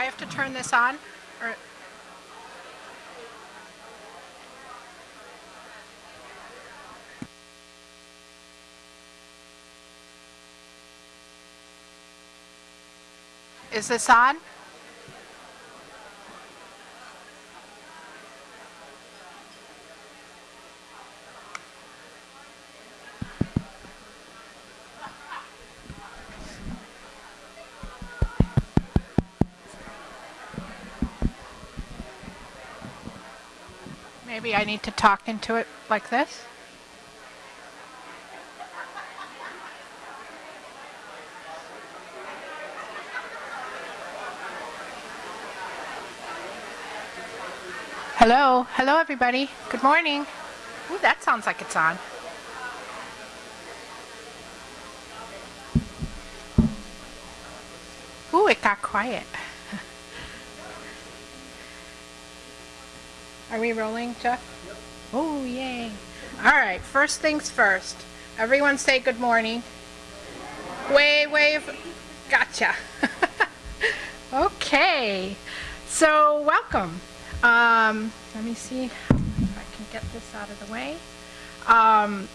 I have to turn this on? Or Is this on? Maybe I need to talk into it like this? Hello, hello everybody. Good morning. Ooh, that sounds like it's on. Ooh, it got quiet. Are we rolling, Jeff? Yep. Oh, yay. All right, first things first. Everyone say good morning. Wave, wave. Gotcha. okay. So, welcome. Um, let me see if I can get this out of the way. Um,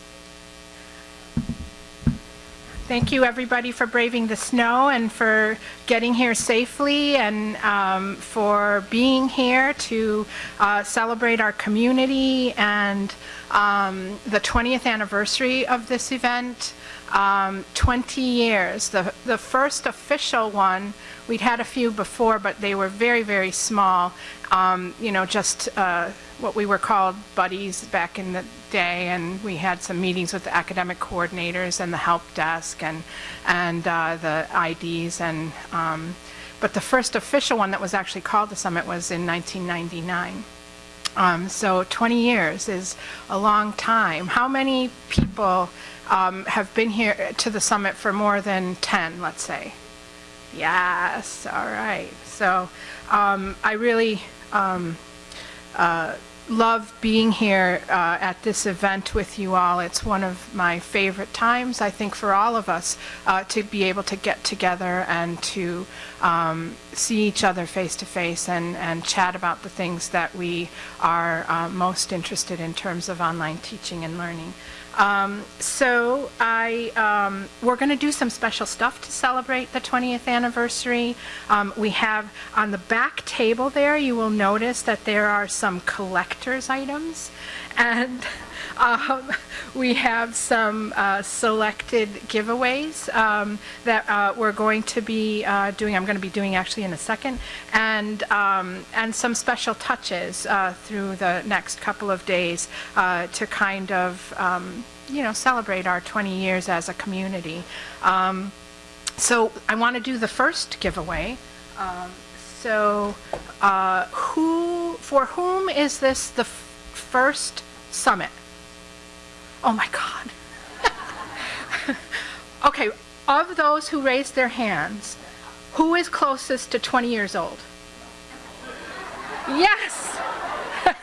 Thank you, everybody, for braving the snow and for getting here safely and um, for being here to uh, celebrate our community and um, the 20th anniversary of this event. Um, 20 years. The, the first official one, we'd had a few before, but they were very, very small. Um, you know, just uh, what we were called buddies back in the day, and we had some meetings with the academic coordinators and the help desk and and uh, the IDs and. Um, but the first official one that was actually called the summit was in 1999. Um, so 20 years is a long time. How many people um, have been here to the summit for more than 10, let's say? Yes, all right. So um, I really um, uh, love being here uh, at this event with you all. It's one of my favorite times, I think, for all of us uh, to be able to get together and to um, see each other face to face and, and chat about the things that we are uh, most interested in terms of online teaching and learning. Um, so I, um, we're going to do some special stuff to celebrate the 20th anniversary. Um, we have on the back table there, you will notice that there are some collector's items. And um, we have some uh, selected giveaways um, that uh, we're going to be uh, doing. I'm going to be doing actually in a second, and um, and some special touches uh, through the next couple of days uh, to kind of um, you know celebrate our 20 years as a community. Um, so I want to do the first giveaway. Um, so uh, who for whom is this the first summit. Oh my God. okay, of those who raised their hands, who is closest to 20 years old? Yes!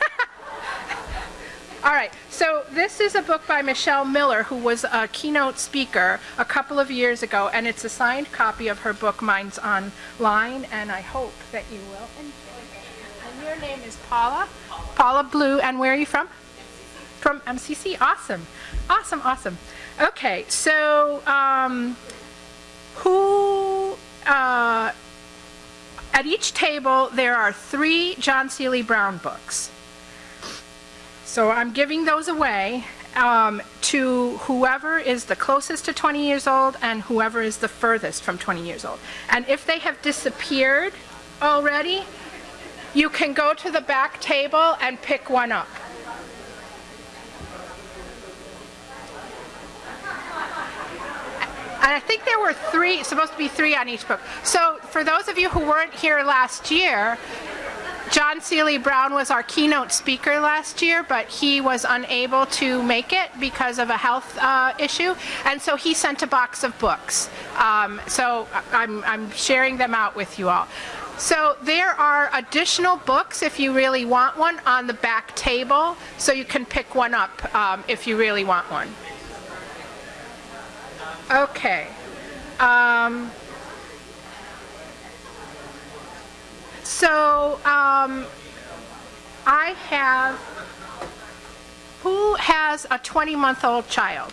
All right, so this is a book by Michelle Miller, who was a keynote speaker a couple of years ago, and it's a signed copy of her book, Minds Online, and I hope that you will enjoy it. And your name is Paula? Paula Blue, and where are you from? From MCC, awesome, awesome, awesome. Okay, so um, who, uh, at each table there are three John Seely Brown books. So I'm giving those away um, to whoever is the closest to 20 years old and whoever is the furthest from 20 years old. And if they have disappeared already, you can go to the back table and pick one up. And I think there were three, supposed to be three on each book. So for those of you who weren't here last year, John Seely Brown was our keynote speaker last year, but he was unable to make it because of a health uh, issue, and so he sent a box of books. Um, so I'm, I'm sharing them out with you all. So there are additional books, if you really want one, on the back table, so you can pick one up um, if you really want one. Okay. Um, So um, I have, who has a 20-month-old child?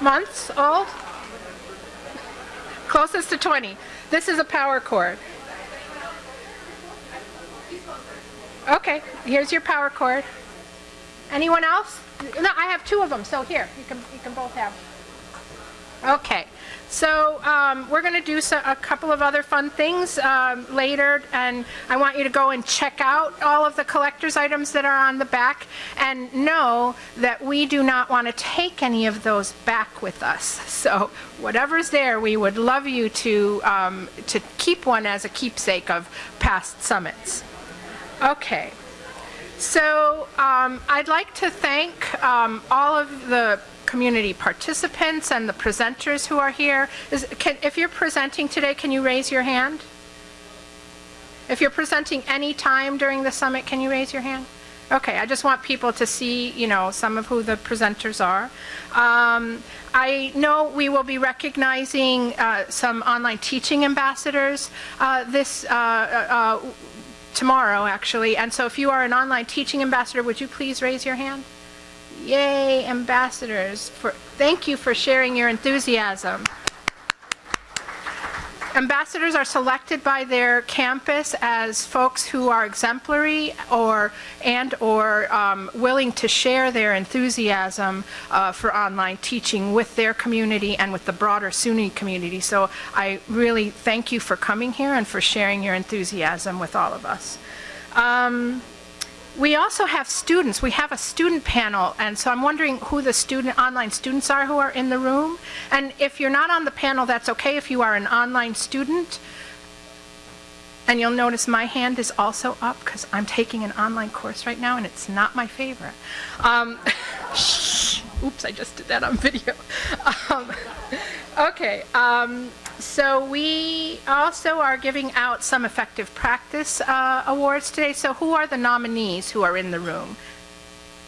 Months old? Closest to 20. This is a power cord. Okay, here's your power cord. Anyone else? No, I have two of them, so here, you can, you can both have. Okay, so um, we're going to do so, a couple of other fun things um, later, and I want you to go and check out all of the collector's items that are on the back, and know that we do not want to take any of those back with us. So whatever's there, we would love you to, um, to keep one as a keepsake of past summits. Okay. So um, I'd like to thank um, all of the community participants and the presenters who are here. Is, can, if you're presenting today, can you raise your hand? If you're presenting any time during the summit, can you raise your hand? Okay, I just want people to see, you know, some of who the presenters are. Um, I know we will be recognizing uh, some online teaching ambassadors uh, this uh, uh tomorrow, actually. And so if you are an online teaching ambassador, would you please raise your hand? Yay, ambassadors. For, thank you for sharing your enthusiasm. Ambassadors are selected by their campus as folks who are exemplary or and or um, willing to share their enthusiasm uh, for online teaching with their community and with the broader SUNY community. So I really thank you for coming here and for sharing your enthusiasm with all of us. Um, we also have students. We have a student panel, and so I'm wondering who the student online students are who are in the room. And if you're not on the panel, that's okay if you are an online student. And you'll notice my hand is also up because I'm taking an online course right now, and it's not my favorite. Um, oops, I just did that on video. Um, okay. Um, so we also are giving out some effective practice uh, awards today. So who are the nominees who are in the room?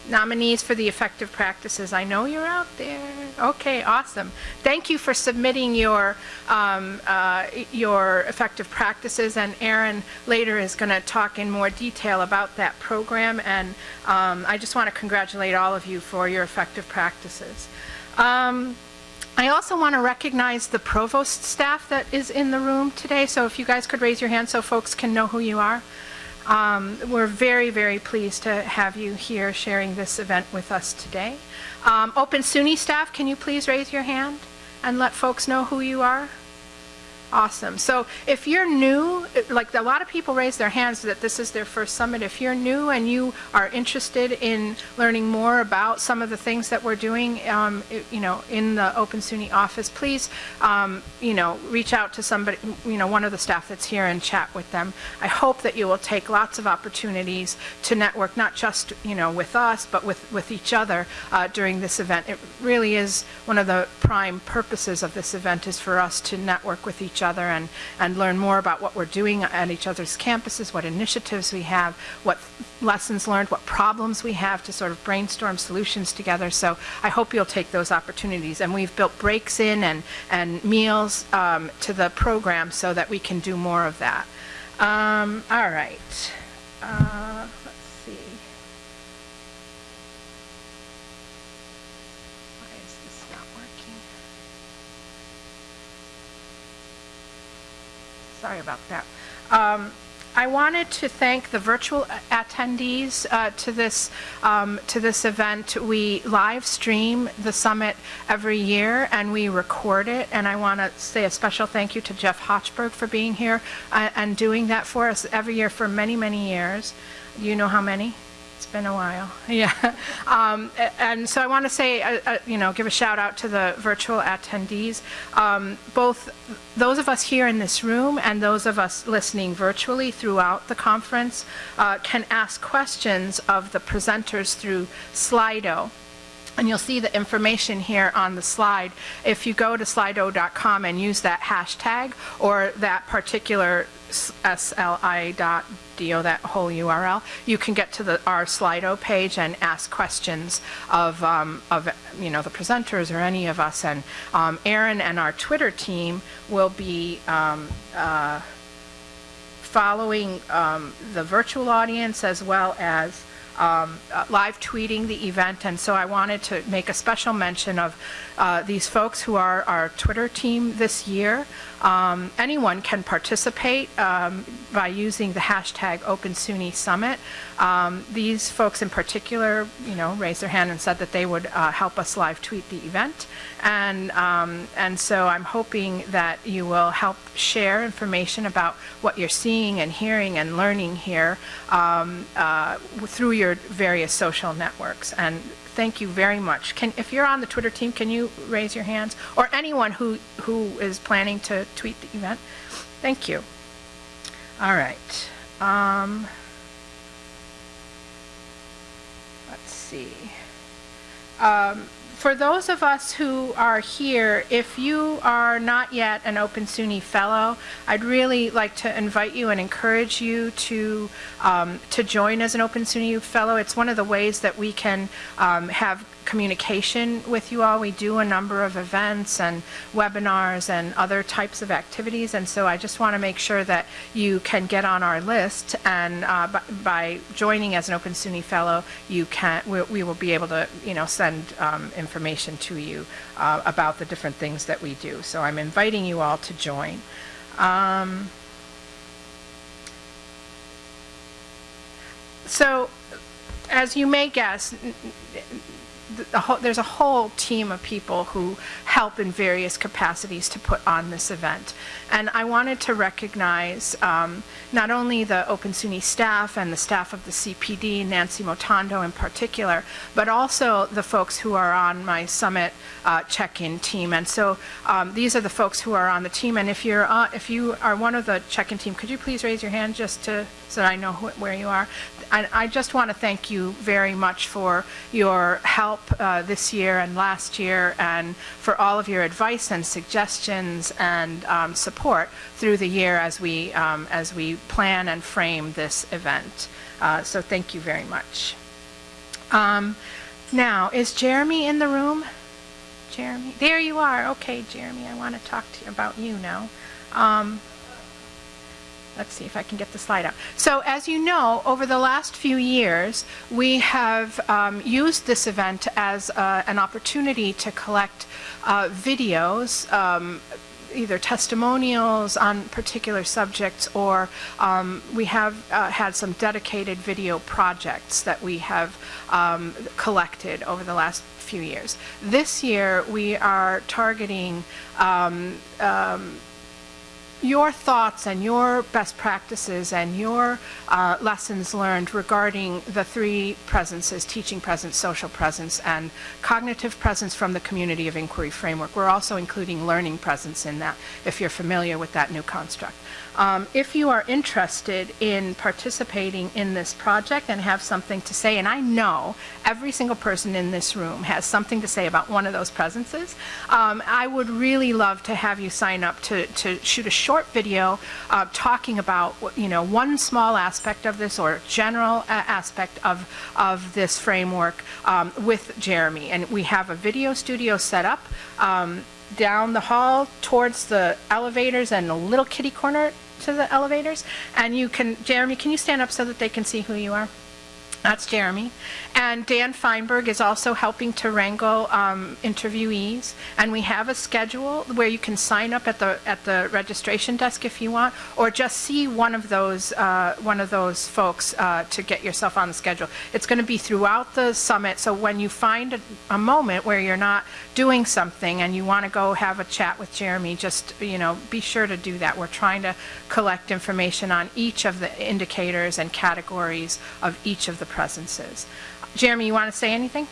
Nominees for the effective practices. I know you're out there. Okay, awesome. Thank you for submitting your um, uh, your effective practices. And Aaron later is going to talk in more detail about that program. And um, I just want to congratulate all of you for your effective practices. Um, I also want to recognize the provost staff that is in the room today. So if you guys could raise your hand so folks can know who you are. Um, we're very, very pleased to have you here sharing this event with us today. Um, Open SUNY staff, can you please raise your hand and let folks know who you are? Awesome. So if you're new, like a lot of people raise their hands that this is their first summit. If you're new and you are interested in learning more about some of the things that we're doing, um, you know, in the Open SUNY office, please, um, you know, reach out to somebody, you know, one of the staff that's here and chat with them. I hope that you will take lots of opportunities to network, not just, you know, with us, but with, with each other uh, during this event. It really is one of the prime purposes of this event is for us to network with each each other and, and learn more about what we're doing at each other's campuses, what initiatives we have, what lessons learned, what problems we have to sort of brainstorm solutions together. So I hope you'll take those opportunities. And we've built breaks in and, and meals um, to the program so that we can do more of that. Um, all right. Uh, Sorry about that. Um, I wanted to thank the virtual attendees uh, to this um, to this event. We live stream the summit every year and we record it. And I want to say a special thank you to Jeff Hochberg for being here uh, and doing that for us every year for many many years. You know how many? It's been a while, yeah. Um, and so I want to say, uh, uh, you know, give a shout out to the virtual attendees. Um, both those of us here in this room and those of us listening virtually throughout the conference uh, can ask questions of the presenters through Slido. And you'll see the information here on the slide. If you go to slido.com and use that hashtag or that particular sli.do, that whole URL, you can get to the, our Slido page and ask questions of, um, of, you know, the presenters or any of us. And um, Aaron and our Twitter team will be um, uh, following um, the virtual audience as well as um, uh, live tweeting the event, and so I wanted to make a special mention of uh, these folks who are our Twitter team this year. Um, anyone can participate um, by using the hashtag OpenSUNY Summit. Um, these folks in particular, you know, raised their hand and said that they would uh, help us live tweet the event. And, um, and so I'm hoping that you will help share information about what you're seeing and hearing and learning here um, uh, through your various social networks. And thank you very much. Can, if you're on the Twitter team, can you raise your hands? Or anyone who, who is planning to tweet the event. Thank you. All right. Um, let's see. Um, for those of us who are here, if you are not yet an Open SUNY Fellow, I'd really like to invite you and encourage you to, um, to join as an Open SUNY Fellow. It's one of the ways that we can um, have communication with you all. We do a number of events and webinars and other types of activities, and so I just want to make sure that you can get on our list, and uh, by, joining as an Open SUNY Fellow, you can we, we will be able to you know send um, information to you uh, about the different things that we do. So I'm inviting you all to join. Um, so as you may guess, the whole, there's a whole team of people who help in various capacities to put on this event. And I wanted to recognize um, not only the Open SUNY staff and the staff of the CPD, Nancy Motondo in particular, but also the folks who are on my summit uh, check-in team. And so um, these are the folks who are on the team. And if you're uh, if you are one of the check-in team, could you please raise your hand just to so that I know where you are? I, I just want to thank you very much for your help uh, this year and last year and for all of your advice and suggestions and um, support through the year as we, um, as we plan and frame this event. Uh, so thank you very much. Um, now, is Jeremy in the room? Jeremy? There you are. Okay, Jeremy, I want to talk to you about you now. Um, Let's see if I can get the slide up. So as you know, over the last few years, we have um, used this event as uh, an opportunity to collect uh, videos, um, either testimonials on particular subjects or um, we have uh, had some dedicated video projects that we have um, collected over the last few years. This year we are targeting um, um your thoughts and your best practices and your uh, lessons learned regarding the three presences, teaching presence, social presence, and cognitive presence from the community of inquiry framework. We're also including learning presence in that, if you're familiar with that new construct. Um, if you are interested in participating in this project and have something to say, and I know every single person in this room has something to say about one of those presences, um, I would really love to have you sign up to, to shoot a short video uh, talking about, you know, one small aspect of this or general aspect of, of this framework um, with Jeremy. And we have a video studio set up um, down the hall towards the elevators and a little kitty corner to the elevators. And you can, Jeremy, can you stand up so that they can see who you are? That's Jeremy. And Dan Feinberg is also helping to wrangle um, interviewees. And we have a schedule where you can sign up at the at the registration desk if you want, or just see one of those uh, one of those folks uh, to get yourself on the schedule. It's going to be throughout the summit. So when you find a, a moment where you're not doing something and you want to go have a chat with Jeremy, just you know be sure to do that. We're trying to collect information on each of the indicators and categories of each of the presences. Jeremy, you want to say anything?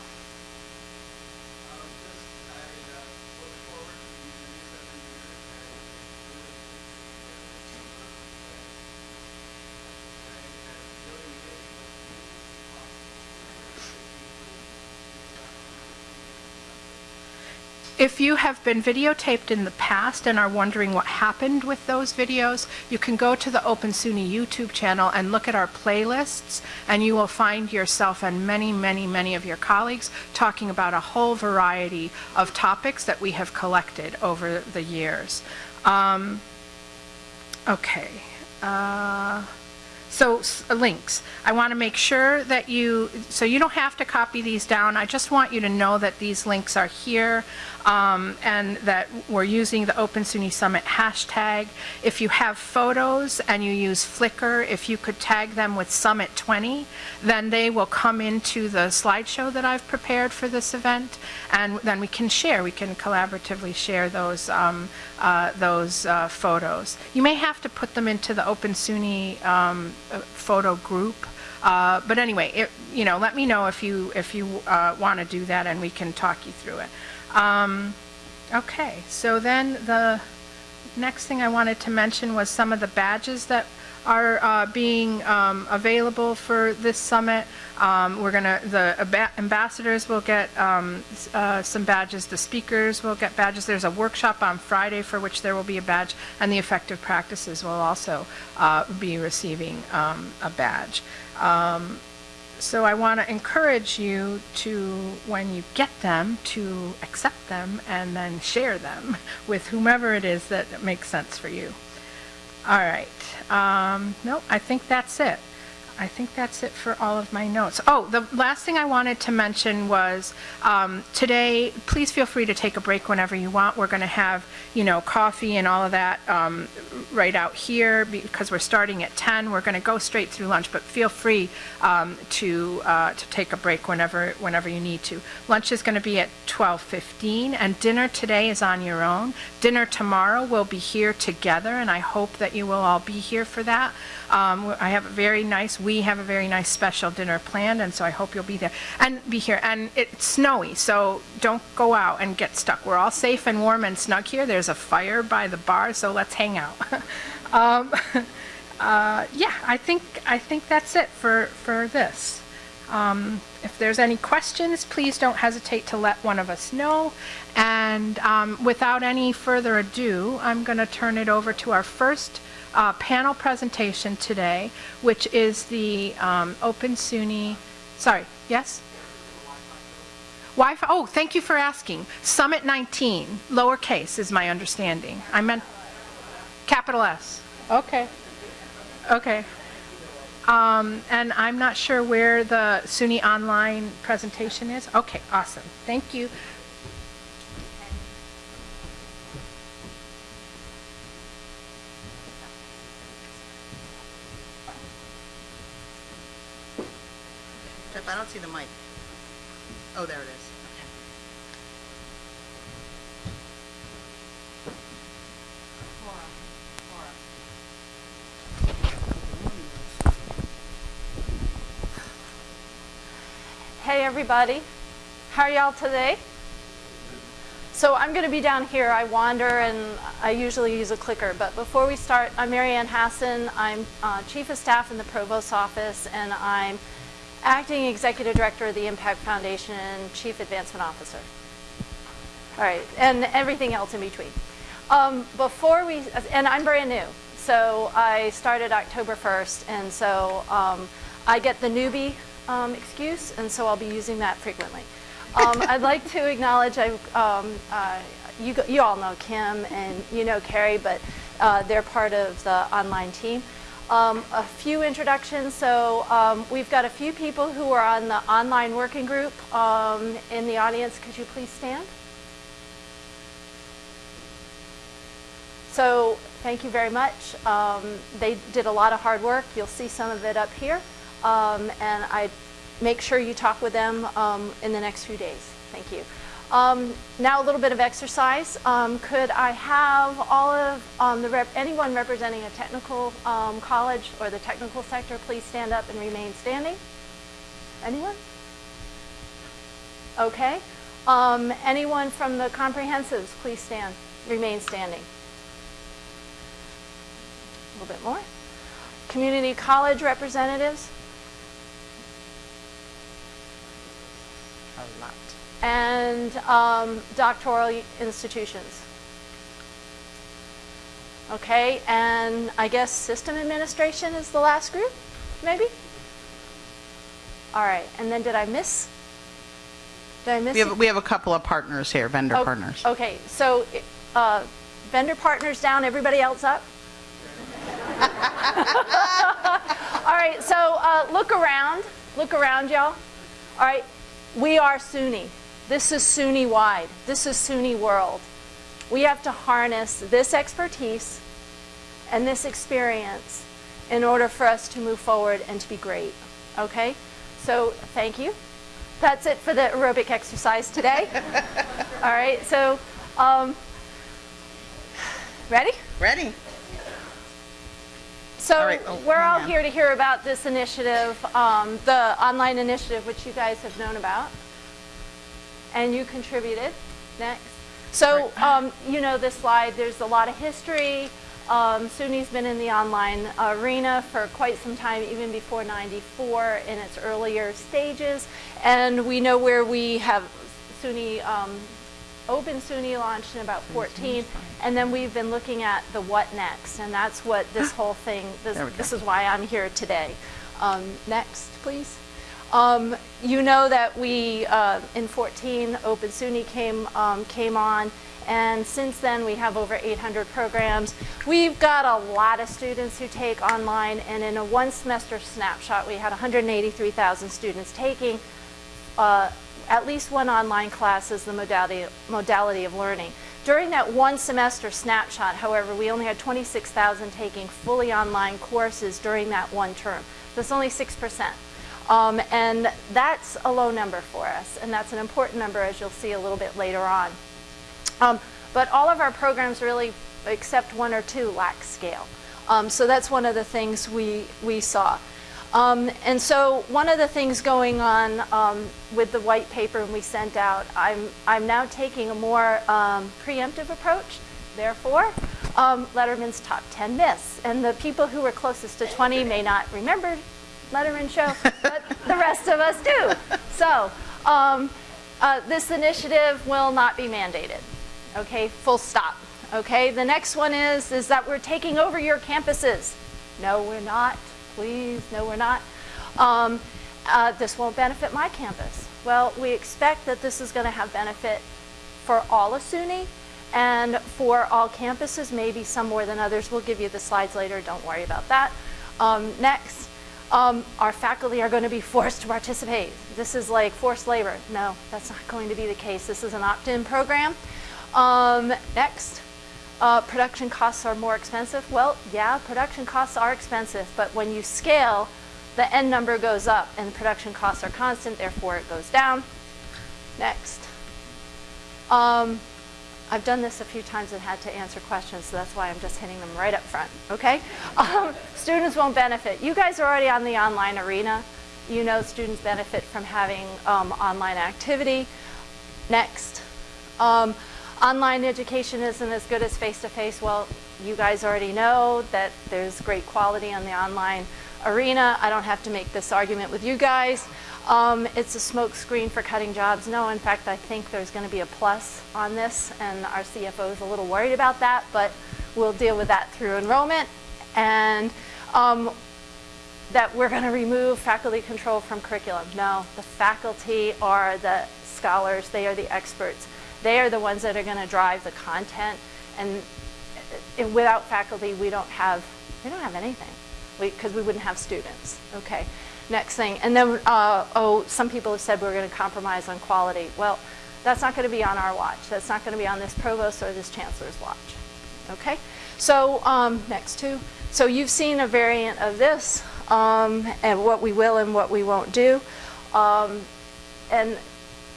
If you have been videotaped in the past and are wondering what happened with those videos, you can go to the Open SUNY YouTube channel and look at our playlists, and you will find yourself and many, many, many of your colleagues talking about a whole variety of topics that we have collected over the years. Um, okay. Uh, so s- links. I want to make sure that you, so you don't have to copy these down. I just want you to know that these links are here um, and that we're using the Open SUNY Summit hashtag. If you have photos and you use Flickr, if you could tag them with Summit 20, then they will come into the slideshow that I've prepared for this event, and then we can share, we can collaboratively share those, um, uh, those uh, photos. You may have to put them into the Open SUNY um, uh, photo group, uh, but anyway, it, you know, let me know if you, if you uh, want to do that, and we can talk you through it. Um, Okay, so then the next thing I wanted to mention was some of the badges that are uh, being um, available for this summit. Um, We're gonna, the ambassadors will get um, uh, some badges, the speakers will get badges. There's a workshop on Friday for which there will be a badge, and the effective practices will also uh, be receiving um, a badge. Um, so I want to encourage you to, when you get them, to accept them and then share them with whomever it is that makes sense for you. All right. Um, no, I think that's it. I think that's it for all of my notes. Oh, the last thing I wanted to mention was um, today, please feel free to take a break whenever you want. We're going to have, you know, coffee and all of that um, right out here because we're starting at 10. We're going to go straight through lunch, but feel free um, to uh, to take a break whenever whenever you need to. Lunch is going to be at 12:15, and dinner today is on your own. Dinner tomorrow will be here together, and I hope that you will all be here for that. Um, I have a very nice, we have a very nice special dinner planned, and so I hope you'll be there and be here. And it's snowy, so don't go out and get stuck. We're all safe and warm and snug here. There's a fire by the bar, so let's hang out. um, uh, yeah, I think I think that's it for for this. Um, if there's any questions, please don't hesitate to let one of us know. And um, without any further ado, I'm going to turn it over to our first uh, panel presentation today, which is the um, Open SUNY, sorry, yes? Wi-Fi, oh, thank you for asking. Summit 19, lowercase is my understanding. I meant capital S. Okay. Okay. Um, and I'm not sure where the SUNY online presentation is. Okay, awesome. Thank you. I don't see the mic. Oh, there it is. Okay. Hey everybody, how are y'all today? So I'm going to be down here. I wander and I usually use a clicker. But before we start, I'm Marianne Hassan. I'm uh, Chief of Staff in the Provost's office and I'm Acting Executive Director of the Impact Foundation and Chief Advancement Officer. All right, and everything else in between. Um, before we, and I'm brand new. So I started October 1st and so um, I get the newbie um, excuse and so I'll be using that frequently. Um, I'd like to acknowledge, I, um, uh, you, you all know Kim and you know Carrie, but uh, they're part of the online team. Um, a few introductions. So um, we've got a few people who are on the online working group um, in the audience. Could you please stand? So thank you very much. Um, they did a lot of hard work. You'll see some of it up here. Um, and I make sure you talk with them um, in the next few days. Thank you. Um, now a little bit of exercise. Um, could I have all of um, the rep- anyone representing a technical um, college or the technical sector please stand up and remain standing? Anyone? Okay. Anyone from the comprehensives, please stand, remain standing. A little bit more. Community college representatives? A lot. and um, doctoral institutions. Okay, and I guess system administration is the last group, maybe? All right, and then did I miss? Did I miss? We have, we have a couple of partners here, vendor Oh, partners. Okay, so uh, vendor partners down, everybody else up? All right, so uh, look around. Look around, y'all. All right, we are SUNY. This is SUNY wide. This is SUNY world. We have to harness this expertise and this experience in order for us to move forward and to be great. Okay? So, thank you. That's it for the aerobic exercise today. All right, so, um, ready? Ready? So All right, oh, we're all on. here to hear about this initiative, um, the online initiative, which you guys have known about, and you contributed. Next. So um, you know this slide. There's a lot of history. Um, SUNY's been in the online arena for quite some time, even before 94 in its earlier stages. And we know where we have SUNY um, Open SUNY launched in about 14, and then we've been looking at the what next, and that's what this whole thing, this, There we go. this is why I'm here today. Um, next, please. Um, you know that we, uh, in 14, Open SUNY came, um, came on, and since then we have over 800 programs. We've got a lot of students who take online, and in a one semester snapshot, we had 183,000 students taking uh, at least one online class is the modality, modality of learning. During that one semester snapshot, however, we only had 26,000 taking fully online courses during that one term. That's only 6%. Um, and that's a low number for us, and that's an important number as you'll see a little bit later on. Um, but all of our programs really, except one or two, lack scale. Um, so that's one of the things we, we saw. Um, and so one of the things going on um, with the white paper we sent out, I'm, I'm now taking a more um, preemptive approach. Therefore, um, Letterman's top 10 myths. And the people who were closest to 20 may not remember Letterman show, but the rest of us do. So um, uh, this initiative will not be mandated. Okay, full stop. Okay, the next one is, is that we're taking over your campuses. No, we're not. Please, no, we're not. Um, uh, this won't benefit my campus. Well, we expect that this is going to have benefit for all of SUNY and for all campuses, maybe some more than others. We'll give you the slides later. Don't worry about that. Um, next, um, our faculty are going to be forced to participate. This is like forced labor. No, that's not going to be the case. This is an opt-in program. Um, next, uh, production costs are more expensive. Well, yeah, production costs are expensive, but when you scale, the end number goes up and production costs are constant, therefore it goes down. Next. Um, I've done this a few times and had to answer questions, so that's why I'm just hitting them right up front, okay? Um, students won't benefit. You guys are already on the online arena. You know students benefit from having um, online activity. Next. Um, online education isn't as good as face-to-face. Well, you guys already know that there's great quality on the online arena. I don't have to make this argument with you guys. Um, it's a smokescreen for cutting jobs. No, in fact, I think there's going to be a plus on this, and our CFO is a little worried about that, but we'll deal with that through enrollment. And um, that we're going to remove faculty control from curriculum. No, the faculty are the scholars, they are the experts. They are the ones that are going to drive the content, and without faculty, we don't have we don't have anything because we, wouldn't have students. Okay, next thing, and then uh, oh, some people have said we're going to compromise on quality. Well, that's not going to be on our watch. That's not going to be on this provost or this chancellor's watch. Okay, so um, next two. So you've seen a variant of this, um, and what we will and what we won't do. Um, and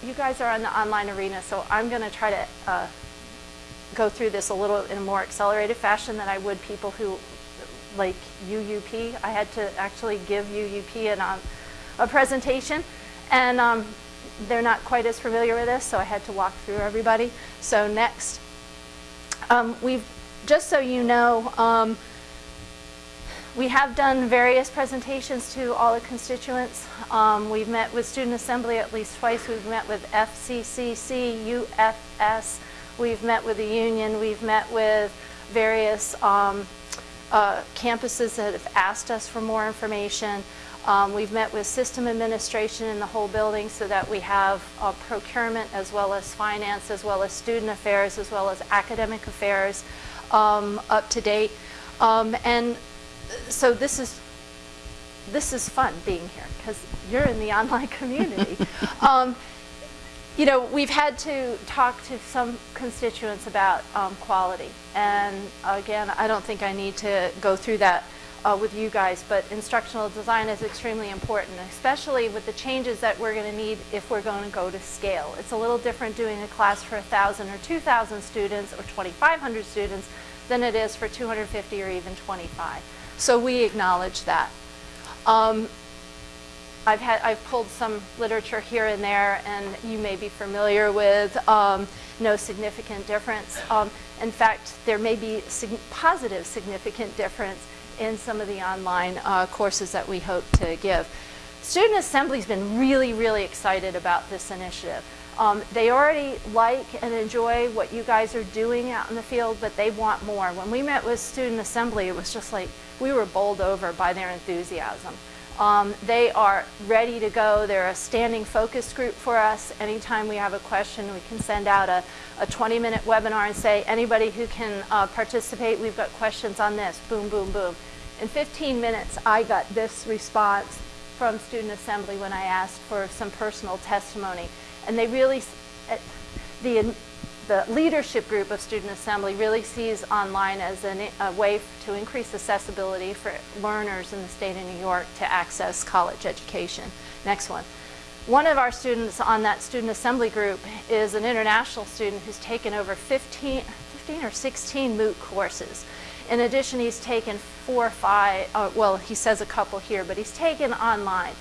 you guys are on the online arena, so I'm going to try to uh, go through this a little in a more accelerated fashion than I would people who, like UUP. I had to actually give UUP an, um, a presentation, and um, they're not quite as familiar with this, so I had to walk through everybody. So next, um, we've just so you know, um, we have done various presentations to all the constituents. Um, we've met with Student Assembly at least twice. We've met with FCCC, UFS. We've met with the union. We've met with various um, uh, campuses that have asked us for more information. Um, we've met with system administration in the whole building so that we have uh, procurement as well as finance, as well as student affairs, as well as academic affairs um, up to date. Um, and so this is this is fun being here because you're in the online community. um, you know, we've had to talk to some constituents about um, quality. And again, I don't think I need to go through that uh, with you guys, but instructional design is extremely important, especially with the changes that we're going to need if we're going to go to scale. It's a little different doing a class for 1,000 or 2,000 students or 2,500 students than it is for 250 or even 25. So we acknowledge that. Um, I've, had, I've pulled some literature here and there, and you may be familiar with um, no significant difference. Um, in fact, there may be sig positive significant difference in some of the online uh, courses that we hope to give. Student Assembly's been really, really excited about this initiative. Um, they already like and enjoy what you guys are doing out in the field, but they want more. When we met with Student Assembly, it was just like we were bowled over by their enthusiasm. Um, they are ready to go. They're a standing focus group for us. Anytime we have a question, we can send out a, a 20-minute webinar and say, anybody who can uh, participate, we've got questions on this, boom, boom, boom. In 15 minutes, I got this response from Student Assembly when I asked for some personal testimony. And they really, eh, the the leadership group of Student Assembly really sees online as an, a way to increase accessibility for learners in the state of New York to access college education. Next one. One of our students on that Student Assembly group is an international student who's taken over 15, 15 or 16 MOOC courses. In addition, he's taken four or five, uh, well, he says a couple here, but he's taken online.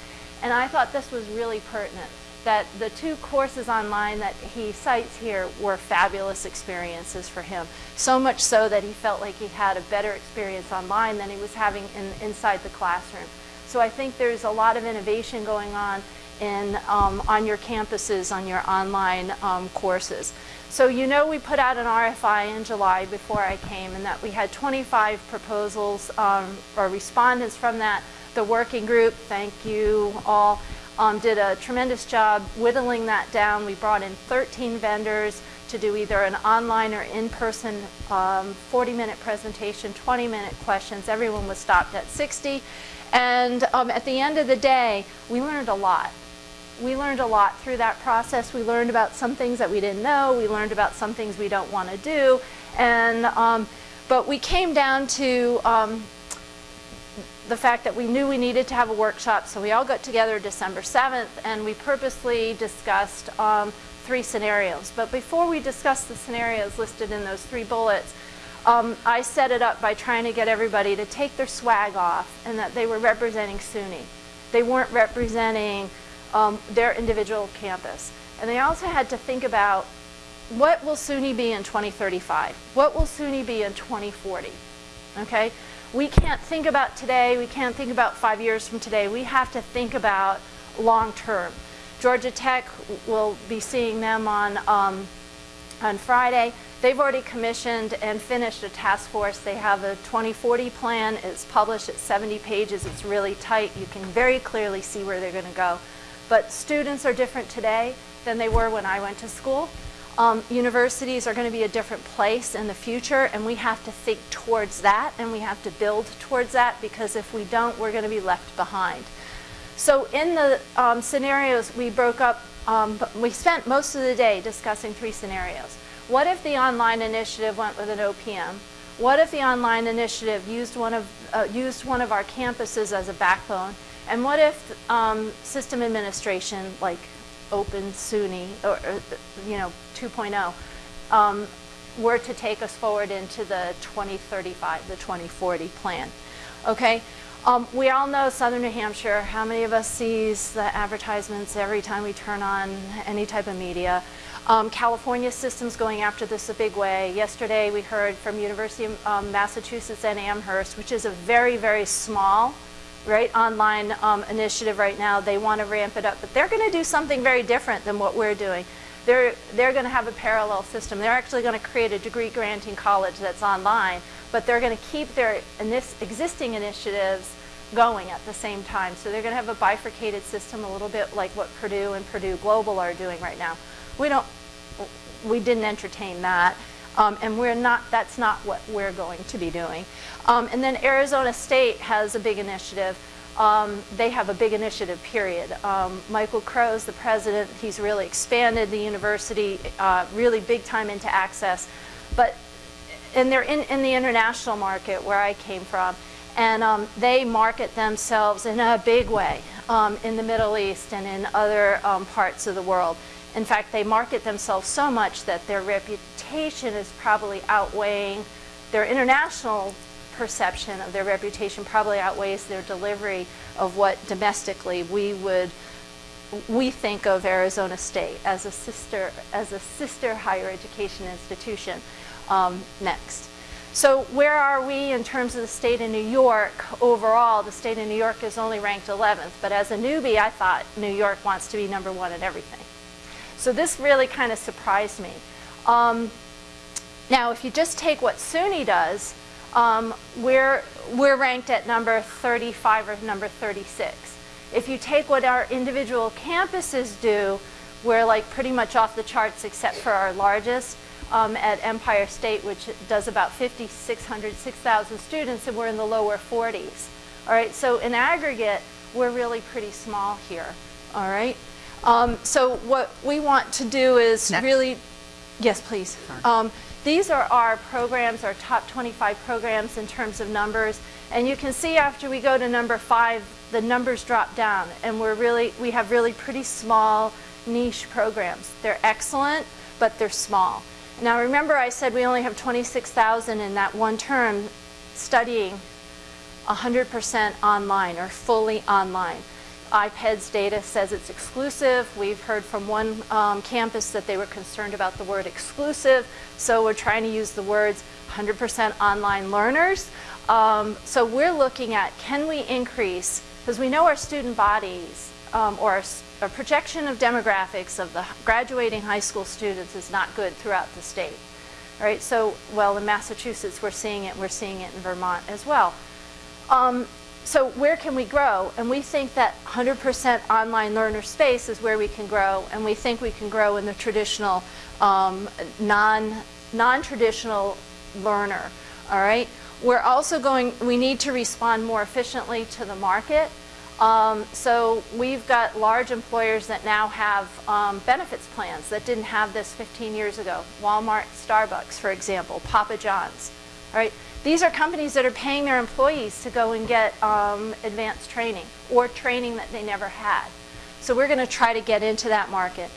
And I thought this was really pertinent that the two courses online that he cites here were fabulous experiences for him. So much so that he felt like he had a better experience online than he was having in, inside the classroom. So I think there's a lot of innovation going on in, um, on your campuses, on your online um, courses. So you know we put out an RFI in July before I came and that we had 25 proposals um, or respondents from that. The working group, thank you all, um, did a tremendous job whittling that down. We brought in 13 vendors to do either an online or in-person 40-minute um, presentation, 20-minute questions. Everyone was stopped at 60. And um, at the end of the day, we learned a lot. We learned a lot through that process. We learned about some things that we didn't know. We learned about some things we don't want to do. And, um, but we came down to um, the fact that we knew we needed to have a workshop, so we all got together December 7th and we purposely discussed um, three scenarios. But before we discussed the scenarios listed in those three bullets, um, I set it up by trying to get everybody to take their swag off and that they were representing SUNY. They weren't representing um, their individual campus. And they also had to think about what will SUNY be in 2035? What will SUNY be in 2040? Okay? We can't think about today, we can't think about five years from today. We have to think about long term. Georgia Tech will be seeing them on, um, on Friday. They've already commissioned and finished a task force. They have a 2040 plan. It's published at 70 pages. It's really tight. You can very clearly see where they're going to go. But students are different today than they were when I went to school. Um, universities are going to be a different place in the future and we have to think towards that and we have to build towards that because if we don't, we're going to be left behind. So in the um, scenarios we broke up, um, we spent most of the day discussing three scenarios. What if the online initiative went with an OPM? What if the online initiative used one of, uh, used one of our campuses as a backbone? And what if um, system administration, like open SUNY, or, or you know, 2.0, um, were to take us forward into the 2035, the 2040 plan. Okay, um, we all know Southern New Hampshire. How many of us sees the advertisements every time we turn on any type of media? Um, California system's going after this a big way. Yesterday we heard from University of um, Massachusetts and Amherst, which is a very, very small right, online um, initiative right now. They want to ramp it up, but they're going to do something very different than what we're doing. They're, they're going to have a parallel system. They're actually going to create a degree granting college that's online, but they're going to keep their inis- existing initiatives going at the same time. So they're going to have a bifurcated system, a little bit like what Purdue and Purdue Global are doing right now. We don't, we didn't entertain that. Um, and we're not, that's not what we're going to be doing. Um, and then Arizona State has a big initiative. Um, they have a big initiative, period. Um, Michael Crow's the president. He's really expanded the university, uh, really big time into access. But, and they're in, in the international market where I came from. And um, they market themselves in a big way um, in the Middle East and in other parts of the world. In fact, they market themselves so much that their reputation is probably outweighing their international perception of their reputation probably outweighs their delivery of what domestically we would we think of Arizona State as a sister as a sister higher education institution um, next. So where are we in terms of the state of New York overall? The state of New York is only ranked 11th, but as a newbie, I thought New York wants to be number one in everything. So this really kind of surprised me. Um, now, if you just take what SUNY does, um, we're, we're ranked at number 35 or number 36. If you take what our individual campuses do, we're like pretty much off the charts except for our largest um, at Empire State, which does about 5,600, 6,000 students, and we're in the lower 40s. All right, so in aggregate, we're really pretty small here. All right. Um, so what we want to do is Next. really, yes, please. These are our programs, our top 25 programs in terms of numbers. And you can see after we go to number five, the numbers drop down. And we're really, we have really pretty small niche programs. They're excellent, but they're small. Now remember I said we only have 26,000 in that one term studying 100% online or fully online. IPEDS data says it's exclusive. We've heard from one um, campus that they were concerned about the word exclusive, so we're trying to use the words 100% online learners. Um, so we're looking at can we increase, because we know our student bodies um, or our, our projection of demographics of the graduating high school students is not good throughout the state. Right, so, well, in Massachusetts we're seeing it, we're seeing it in Vermont as well. Um, so where can we grow? And we think that 100% online learner space is where we can grow, and we think we can grow in the traditional, um, non, non-traditional learner, all right? We're also going, we need to respond more efficiently to the market. Um, so we've got large employers that now have um, benefits plans that didn't have this 15 years ago. Walmart, Starbucks, for example, Papa John's, all right? These are companies that are paying their employees to go and get um, advanced training or training that they never had. So we're going to try to get into that market.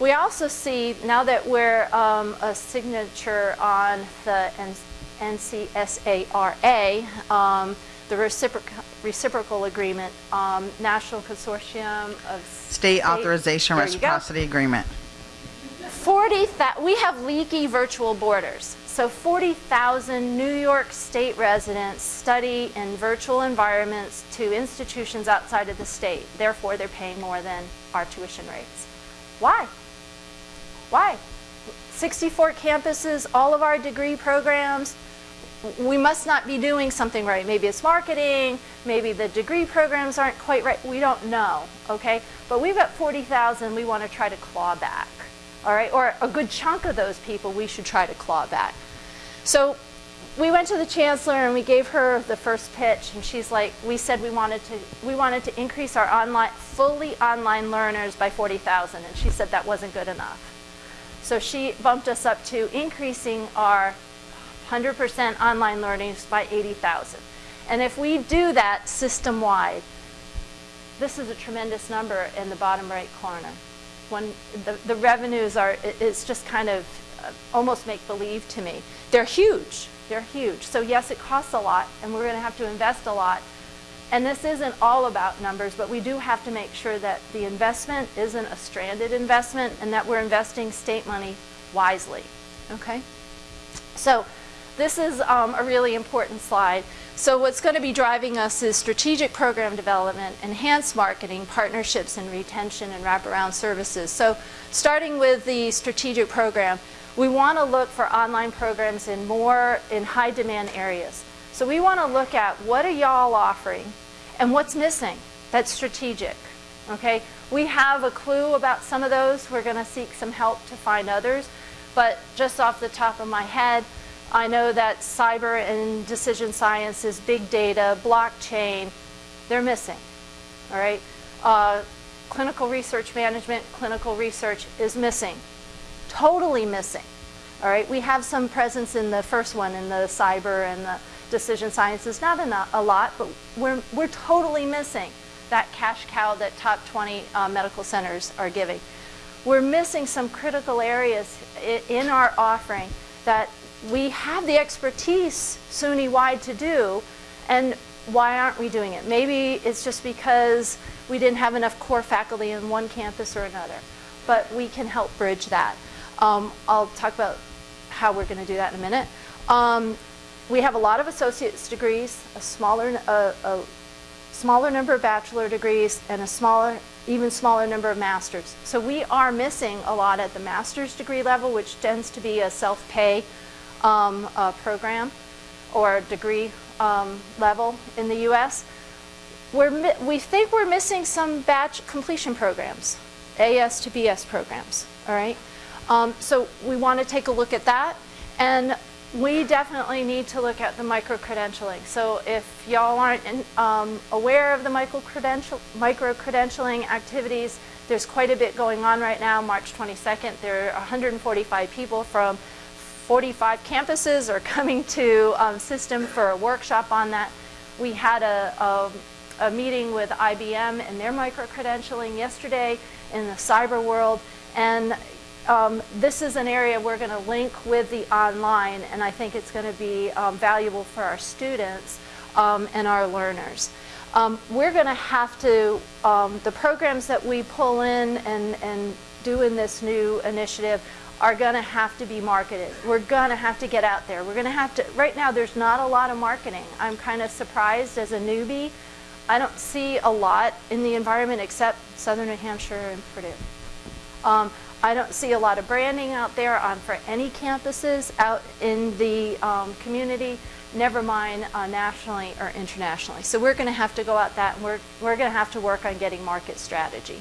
We also see, now that we're um, a signature on the NCSARA, um, the reciprocal, reciprocal agreement, um, National Consortium of State Authorization There. Reciprocity Agreement. 40, we have leaky virtual borders. So 40,000 New York State residents study in virtual environments to institutions outside of the state. Therefore, they're paying more than our tuition rates. Why? Why? 64 campuses, all of our degree programs. We must not be doing something right. Maybe it's marketing, maybe the degree programs aren't quite right. We don't know, okay? But we've got 40,000 we want to try to claw back, all right? Or a good chunk of those people we should try to claw back. So we went to the chancellor and we gave her the first pitch and she's like we said we wanted to we wanted to increase our online fully online learners by 40,000 and she said that wasn't good enough. So she bumped us up to increasing our 100% online learners by 80,000. And if we do that system wide, this is a tremendous number in the bottom right corner. When the, the revenues are, it's just kind of almost make believe to me. They're huge. They're huge. So yes, it costs a lot, and we're going to have to invest a lot. And this isn't all about numbers, but we do have to make sure that the investment isn't a stranded investment and that we're investing state money wisely, okay? So this is um, a really important slide. So what's going to be driving us is strategic program development, enhanced marketing, partnerships and retention and wraparound services. So starting with the strategic program, we want to look for online programs in more in high demand areas. So we want to look at what are y'all offering and what's missing that's strategic. Okay, we have a clue about some of those. We're going to seek some help to find others. But just off the top of my head, I know that cyber and decision sciences, big data, blockchain, they're missing. All right, uh, clinical research management, clinical research is missing totally missing. All right, we have some presence in the first one, in the cyber and the decision sciences, not a lot, but we're, we're totally missing that cash cow that top 20 uh, medical centers are giving. We're missing some critical areas in our offering that we have the expertise SUNY-wide to do, and why aren't we doing it? Maybe it's just because we didn't have enough core faculty in one campus or another, but we can help bridge that. Um, I'll talk about how we're going to do that in a minute. Um, we have a lot of associate's degrees, a smaller, a smaller number of bachelor degrees, and a smaller, even smaller number of masters. So we are missing a lot at the master's degree level, which tends to be a self-pay um, uh, program or degree um, level in the U.S. We're, we think we're missing some batch completion programs, AS to BS programs, all right? Um, so we want to take a look at that. And we definitely need to look at the micro-credentialing. So if y'all aren't in, um, aware of the micro-credentialing micro activities, there's quite a bit going on right now. March 22nd, there are 145 people from 45 campuses are coming to um, System for a workshop on that. We had a, a, a meeting with IBM and their micro-credentialing yesterday in the cyber world. And um, this is an area we're going to link with the online, and I think it's going to be um, valuable for our students um, and our learners. Um, we're going to have to, um, the programs that we pull in and, and do in this new initiative are going to have to be marketed. We're going to have to get out there. We're going to have to, right now there's not a lot of marketing. I'm kind of surprised as a newbie. I don't see a lot in the environment except Southern New Hampshire and Purdue. Um, I don't see a lot of branding out there on for any campuses out in the um, community, never mind uh, nationally or internationally. So we're going to have to go out that and we're, we're going to have to work on getting market strategy.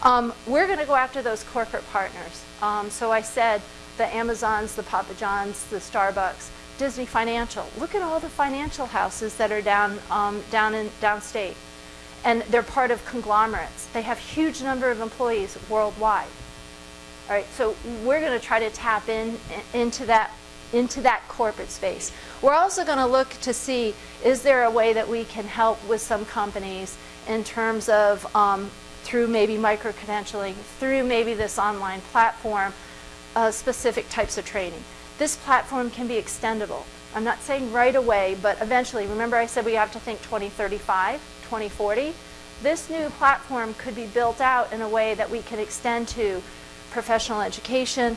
Um, we're going to go after those corporate partners. Um, so I said the Amazons, the Papa Johns, the Starbucks, Disney Financial. Look at all the financial houses that are down, um, down in downstate. And they're part of conglomerates. They have huge number of employees worldwide. All right, so we're going to try to tap in into that into that corporate space. We're also going to look to see is there a way that we can help with some companies in terms of um, through maybe micro credentialing, through maybe this online platform, uh, specific types of training. This platform can be extendable. I'm not saying right away, but eventually. Remember I said we have to think 2035, 2040? This new platform could be built out in a way that we can extend to professional education,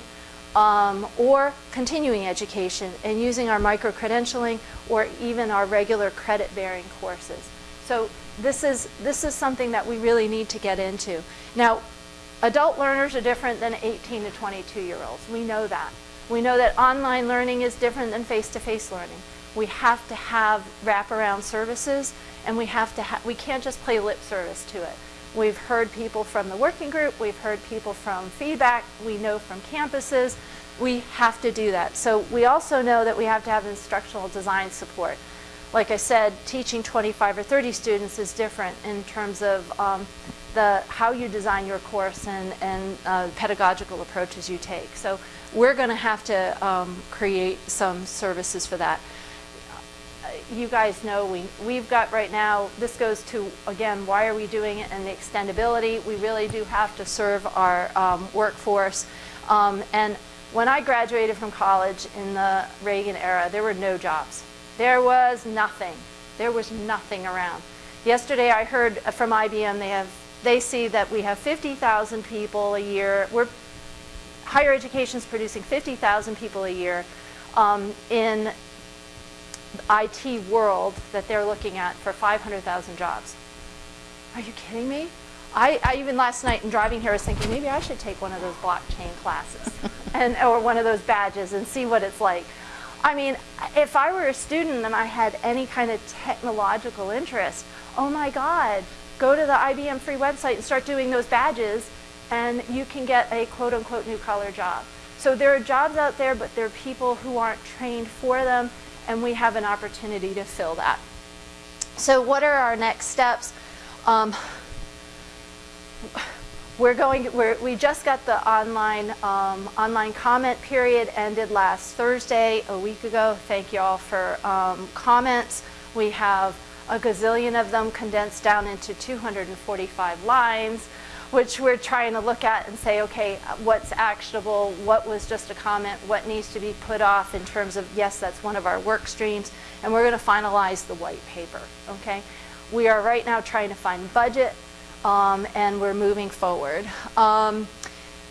um, or continuing education and using our micro-credentialing or even our regular credit-bearing courses. So this is, this is something that we really need to get into. Now, adult learners are different than 18 to 22 year olds. We know that. We know that online learning is different than face-to-face -face learning. We have to have wraparound services and we have to we can't just play lip service to it. We've heard people from the working group, we've heard people from feedback, we know from campuses, we have to do that. So we also know that we have to have instructional design support. Like I said, teaching 25 or 30 students is different in terms of um, the how you design your course and, and uh, pedagogical approaches you take. So we're going to have to um, create some services for that you guys know we, we've got right now, this goes to, again, why are we doing it and the extendability. We really do have to serve our um, workforce. Um, and when I graduated from college in the Reagan era, there were no jobs. There was nothing. There was nothing around. Yesterday I heard from IBM they have they see that we have 50,000 people a year. We're higher education is producing 50,000 people a year um, in IT world that they're looking at for 500,000 jobs. Are you kidding me? I, I, even last night in driving here was thinking maybe I should take one of those blockchain classes and or one of those badges and see what it's like. I mean, if I were a student and I had any kind of technological interest, oh my God, go to the IBM free website and start doing those badges and you can get a quote unquote new collar job. So there are jobs out there, but there are people who aren't trained for them and we have an opportunity to fill that. So what are our next steps? Um, we're going, we're, we just got the online, um, online comment period ended last Thursday, a week ago. Thank you all for um, comments. We have a gazillion of them condensed down into 245 lines, which we're trying to look at and say, okay, what's actionable, what was just a comment, what needs to be put off in terms of, yes, that's one of our work streams, and we're gonna finalize the white paper, okay? We are right now trying to find budget, um, and we're moving forward. Um,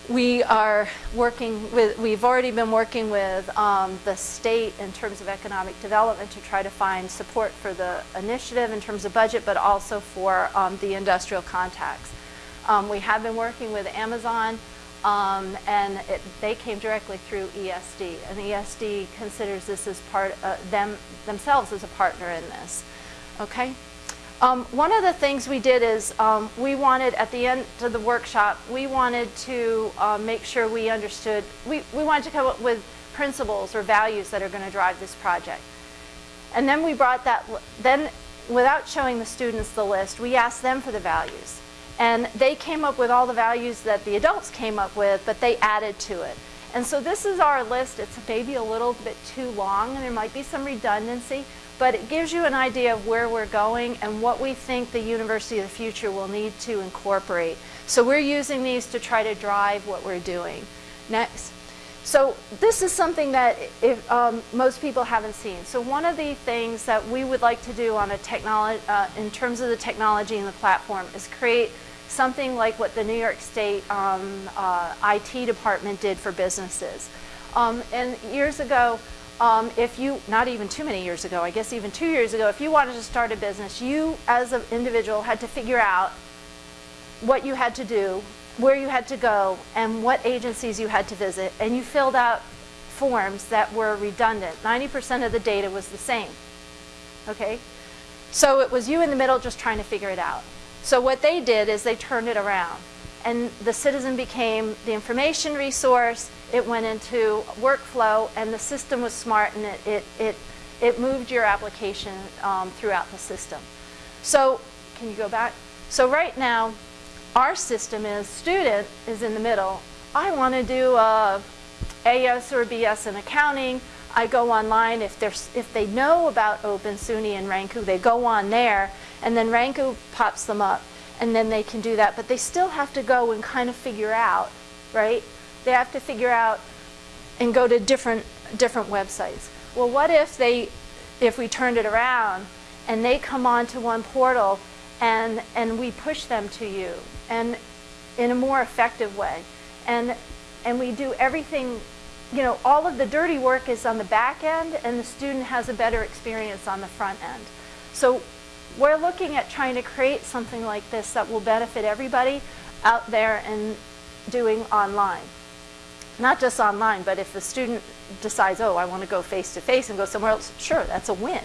we are working with, we've already been working with um, the state in terms of economic development to try to find support for the initiative in terms of budget, but also for um, the industrial contacts. Um, we have been working with Amazon um, and it, they came directly through ESD and ESD considers this as part, uh, them, themselves as a partner in this, okay? Um, one of the things we did is um, we wanted, at the end of the workshop, we wanted to uh, make sure we understood, we, we wanted to come up with principles or values that are going to drive this project. And then we brought that, then without showing the students the list, we asked them for the values. And they came up with all the values that the adults came up with, but they added to it. And so this is our list. It's maybe a little bit too long, and there might be some redundancy, but it gives you an idea of where we're going and what we think the University of the Future will need to incorporate. So we're using these to try to drive what we're doing. Next. So this is something that if, um, most people haven't seen. So one of the things that we would like to do on a technology, uh, in terms of the technology and the platform is create something like what the New York State um, uh, IT department did for businesses. Um, and years ago, um, if you, not even too many years ago, I guess even two years ago, if you wanted to start a business, you as an individual had to figure out what you had to do, where you had to go, and what agencies you had to visit, and you filled out forms that were redundant. 90% of the data was the same, okay? So it was you in the middle just trying to figure it out. So what they did is they turned it around and the citizen became the information resource, it went into workflow, and the system was smart and it, it, it, it moved your application um, throughout the system. So, can you go back? So right now, our system is student is in the middle. I want to do a AS or BS in accounting. I go online. If, there's if they know about Open, SUNY, and Ranku, they go on there, and then Ranku pops them up and then they can do that. But they still have to go and kind of figure out, right? They have to figure out and go to different different websites. Well, what if they, if we turned it around and they come onto one portal and and we push them to you and in a more effective way, and and we do everything. You know, all of the dirty work is on the back end, and the student has a better experience on the front end. So we're looking at trying to create something like this that will benefit everybody out there and doing online. Not just online, but if the student decides, oh, I want to go face-to-face -face and go somewhere else, sure, that's a win,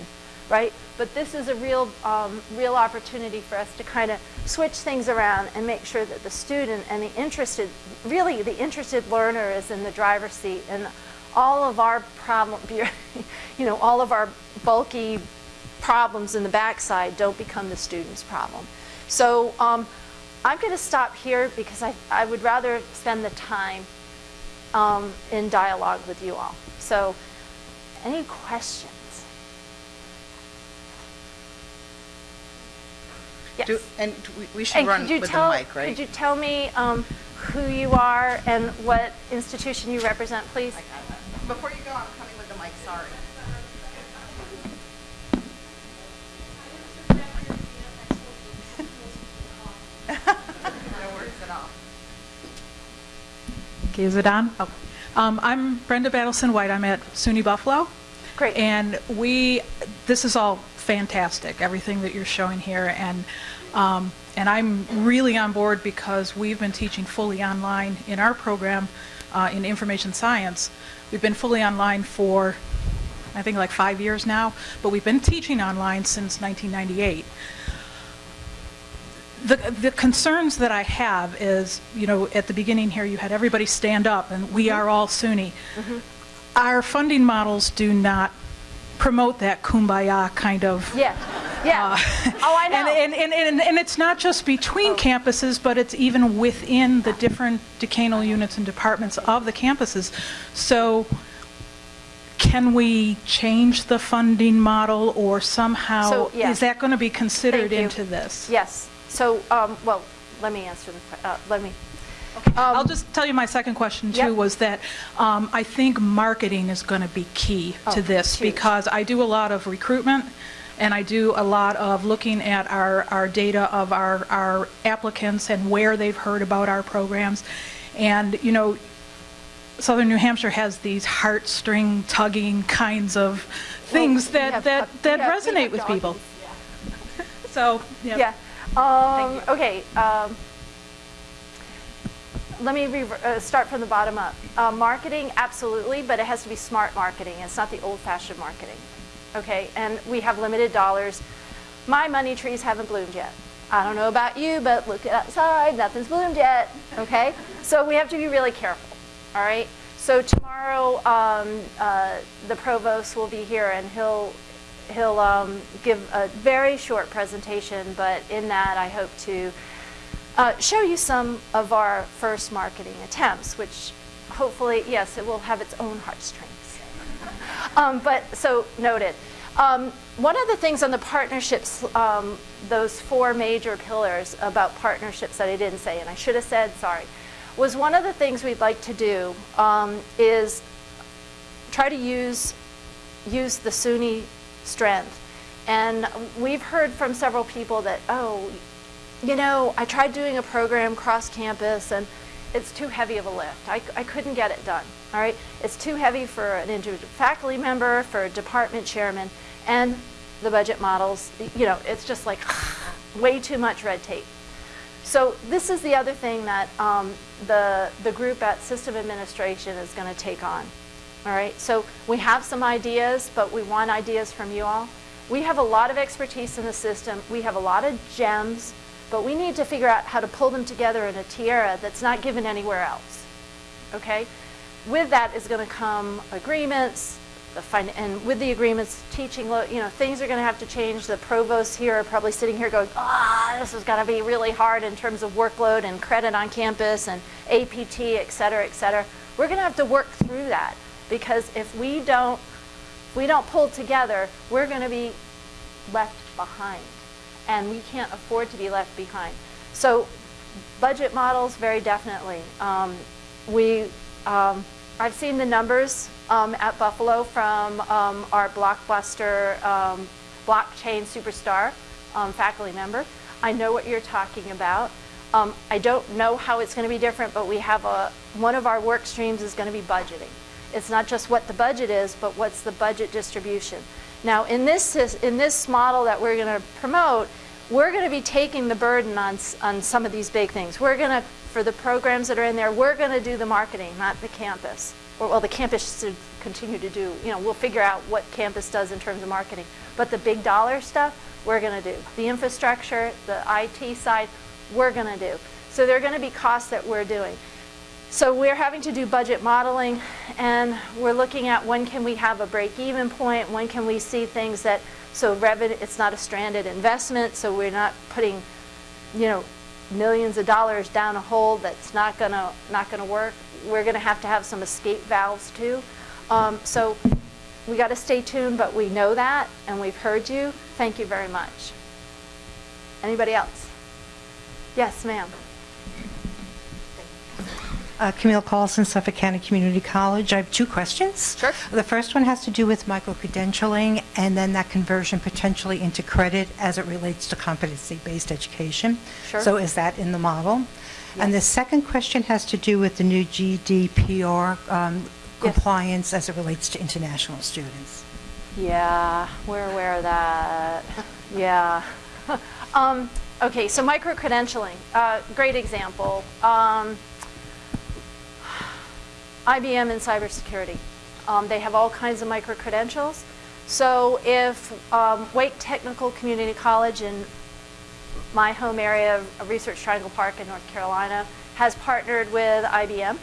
right? But this is a real, um, real opportunity for us to kind of switch things around and make sure that the student and the interested, really the interested learner is in the driver's seat and all of our problem, you know, all of our bulky problems in the backside don't become the student's problem. So um, I'm going to stop here because I, I would rather spend the time um, in dialogue with you all. So any questions? Yes. Do, and we, we should and run could you with tell, the mic, right? Could you tell me um, who you are and what institution you represent, please? Before you go, I'm coming with the mic, sorry. Is it on? Oh. Um, I'm Brenda Battleson White. I'm at SUNY Buffalo. Great. And we, this is all fantastic, everything that you're showing here. And, um, and I'm really on board because we've been teaching fully online in our program uh, in information science. We've been fully online for, I think, like five years now, but we've been teaching online since 1998 the, the concerns that I have is, you know, at the beginning here, you had everybody stand up, and we are all SUNY. Our funding models do not promote that kumbaya kind of. Yeah, yeah. uh, Oh, I know. Oh. And, and, and, and it's not just between campuses, but it's even within the different decanal units and departments of the campuses. So can we change the funding model, or somehow, So, yeah. is that going to be considered into this? Yes. So, um, well, let me answer the, uh, let me, I'll just tell you my second question, Yep. too, was that um, I think marketing is going to be key Oh, to this, huge. because I do a lot of recruitment, and I do a lot of looking at our, our data of our, our applicants and where they've heard about our programs. And, you know, Southern New Hampshire has these heartstring tugging kinds of things we that, have that that we resonate with people. doggies, So, yeah. Yeah. Um, okay. Um, let me uh, start from the bottom up. Uh, marketing, absolutely, but it has to be smart marketing. It's not the old-fashioned marketing. Okay, and we have limited dollars. My money trees haven't bloomed yet. I don't know about you, but look outside, nothing's bloomed yet. Okay, so we have to be really careful. All right. So tomorrow, um, uh, the provost will be here, and he'll he'll um, give a very short presentation, but in that I hope to uh, show you some of our first marketing attempts, which hopefully, yes, it will have its own heartstrings. Um, but so noted. Um, one of the things on the partnerships, um, those four major pillars about partnerships that I didn't say, and I should have said, sorry, was one of the things we'd like to do um, is try to use use the SUNY strength. And we've heard from several people that, oh, you know, I tried doing a program cross campus and it's too heavy of a lift. I, I couldn't get it done. All right, it's too heavy for an individual faculty member, for a department chairman, and the budget models. You know, it's just like way too much red tape. So this is the other thing that um, the the group at System Administration is going to take on. All right, so we have some ideas, but we want ideas from you all. We have a lot of expertise in the system. We have a lot of gems, but we need to figure out how to pull them together in a tiara that's not given anywhere else. Okay? With that is going to come agreements, and with the agreements, teaching, you know, things are going to have to change. The provosts here are probably sitting here going, ah, this is going to be really hard in terms of workload and credit on campus and APT, et cetera, et cetera. We're going to have to work through that because if we don't, if we don't pull together, we're going to be left behind, and we can't afford to be left behind. So, budget models, very definitely. Um, we, um, I've seen the numbers um, at Buffalo from um, our blockbuster um, blockchain superstar um, faculty member. I know what you're talking about. I don't know how it's going to be different, but we have a one of our work streams is going to be budgeting. It's not just what the budget is, but what's the budget distribution. Now, in this in this model that we're going to promote, we're going to be taking the burden on on some of these big things. We're going to for the programs that are in there, we're going to do the marketing, not the campus. Or well, the campus should continue to do. You know, we'll figure out what campus does in terms of marketing. But the big dollar stuff, we're going to do. The infrastructure, the IT side, we're going to do. So there are going to be costs that we're doing. So we're having to do budget modeling, and we're looking at when can we have a break-even point, when can we see things that, so revenue, it's not a stranded investment, so we're not putting, you know, millions of dollars down a hole that's not gonna, not gonna work. We're gonna have to have some escape valves too. Um, so we gotta stay tuned, but we know that, and we've heard you. Thank you very much. Anybody else? Yes, ma'am. Uh, Camille Paulson, Suffolk County Community College. I have two questions. Sure. The first one has to do with micro-credentialing and then that conversion potentially into credit as it relates to competency-based education. Sure. So is that in the model? Yes. And the second question has to do with the new GDPR um, Yes. compliance as it relates to international students. Yeah, we're aware of that. Yeah. um, okay, so micro-credentialing, uh, great example. Um, IBM and cybersecurity. Um, they have all kinds of micro-credentials. So if um, Wake Technical Community College in my home area Research Triangle Park in North Carolina has partnered with IBM.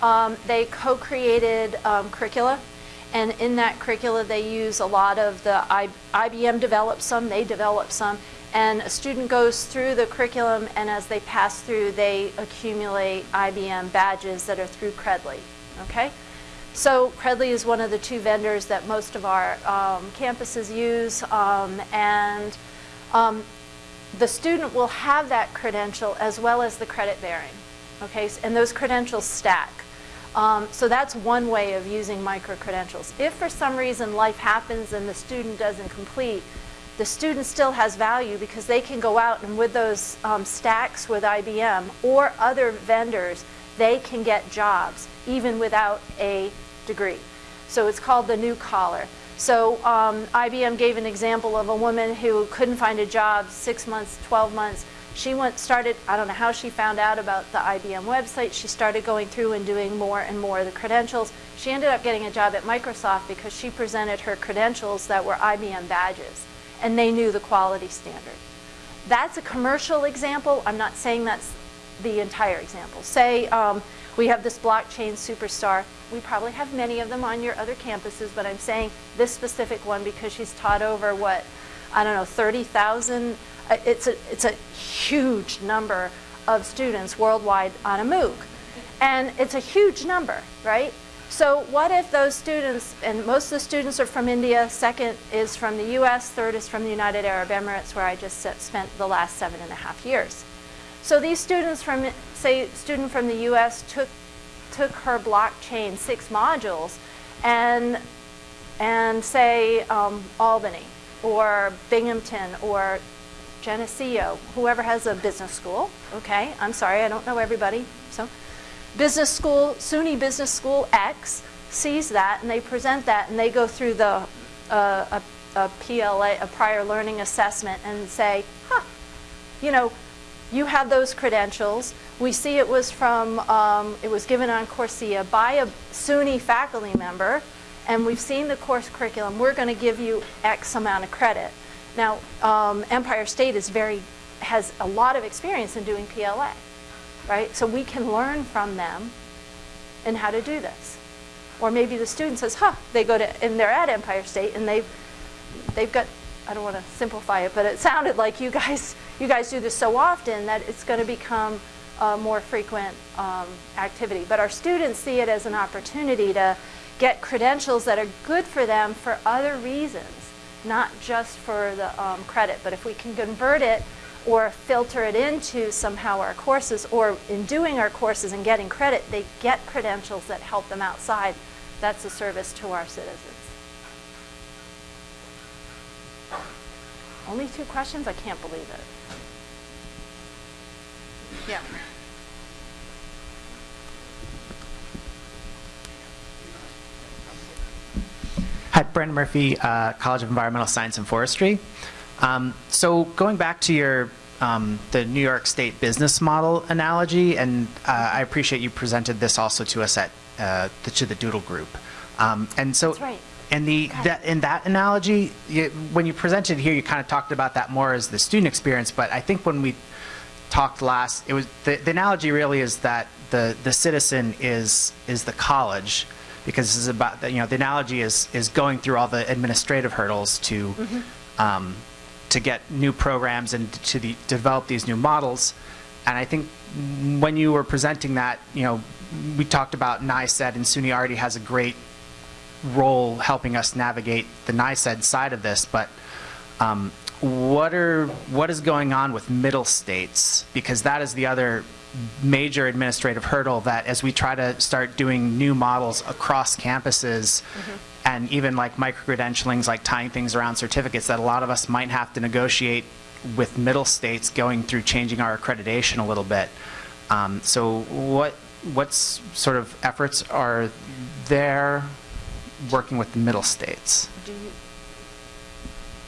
Um, they co-created um, curricula, and in that curricula they use a lot of the I, IBM developed some, they developed some, and a student goes through the curriculum, and as they pass through, they accumulate IBM badges that are through Credly. Okay. So Credly is one of the two vendors that most of our um, campuses use, um, and um, the student will have that credential as well as the credit bearing. Okay, and those credentials stack. Um, so that's one way of using micro credentials. If for some reason life happens and the student doesn't complete, the student still has value because they can go out and with those um, stacks with IBM or other vendors, they can get jobs even without a degree. So it's called the new collar. So um, IBM gave an example of a woman who couldn't find a job six months, 12 months. She went, started, I don't know how she found out about the IBM website. She started going through and doing more and more of the credentials. She ended up getting a job at Microsoft because she presented her credentials that were IBM badges and they knew the quality standard. That's a commercial example. I'm not saying that's the entire example. Say um, we have this blockchain superstar. We probably have many of them on your other campuses, but I'm saying this specific one because she's taught over what, I don't know, 30,000. uh, It's a, it's a huge number of students worldwide on a MOOC. And it's a huge number, right? So what if those students, and most of the students are from India, second is from the US, third is from the United Arab Emirates, where I just spent the last seven and a half years. So these students from, say, student from the US took, took her blockchain six modules and, and say um, Albany or Binghamton or Geneseo, whoever has a business school, okay? I'm sorry, I don't know everybody, so. Business school, SUNY Business School X sees that and they present that and they go through the, uh, a, a PLA, a prior learning assessment and say, huh, you know, you have those credentials. We see it was from, um, it was given on Coursera by a SUNY faculty member, and we've seen the course curriculum. We're going to give you X amount of credit. Now, um, Empire State is very, has a lot of experience in doing PLA, right? So we can learn from them and how to do this. Or maybe the student says, huh, they go to, and they're at Empire State and they've, they've got, I don't want to simplify it, but it sounded like you guys, you guys do this so often that it's going to become a more frequent um, activity. But our students see it as an opportunity to get credentials that are good for them for other reasons, not just for the um, credit. But if we can convert it or filter it into somehow our courses, or in doing our courses and getting credit, they get credentials that help them outside. That's a service to our citizens. Only two questions? I can't believe it. Yeah. Hi, Brandon Murphy, uh, College of Environmental Science and Forestry. Um, so going back to your um, the New York State business model analogy, and uh, I appreciate you presented this also to us at uh, the, to the Doodle Group. Um, and so, That's right. and the that, in that analogy, you, when you presented here, you kind of talked about that more as the student experience. But I think when we talked last, it was the, the analogy really is that the the citizen is is the college because this is about you know the analogy is is going through all the administrative hurdles to um, to get new programs and to the, develop these new models. And I think when you were presenting that, you know, we talked about NYSED and SUNY already has a great role helping us navigate the NYSED side of this, but um, what are what is going on with middle states? Because that is the other major administrative hurdle that as we try to start doing new models across campuses and even like micro-credentialings, like tying things around certificates that a lot of us might have to negotiate with middle states going through changing our accreditation a little bit. Um, So what, what's sort of efforts are there working with the middle states? Do you,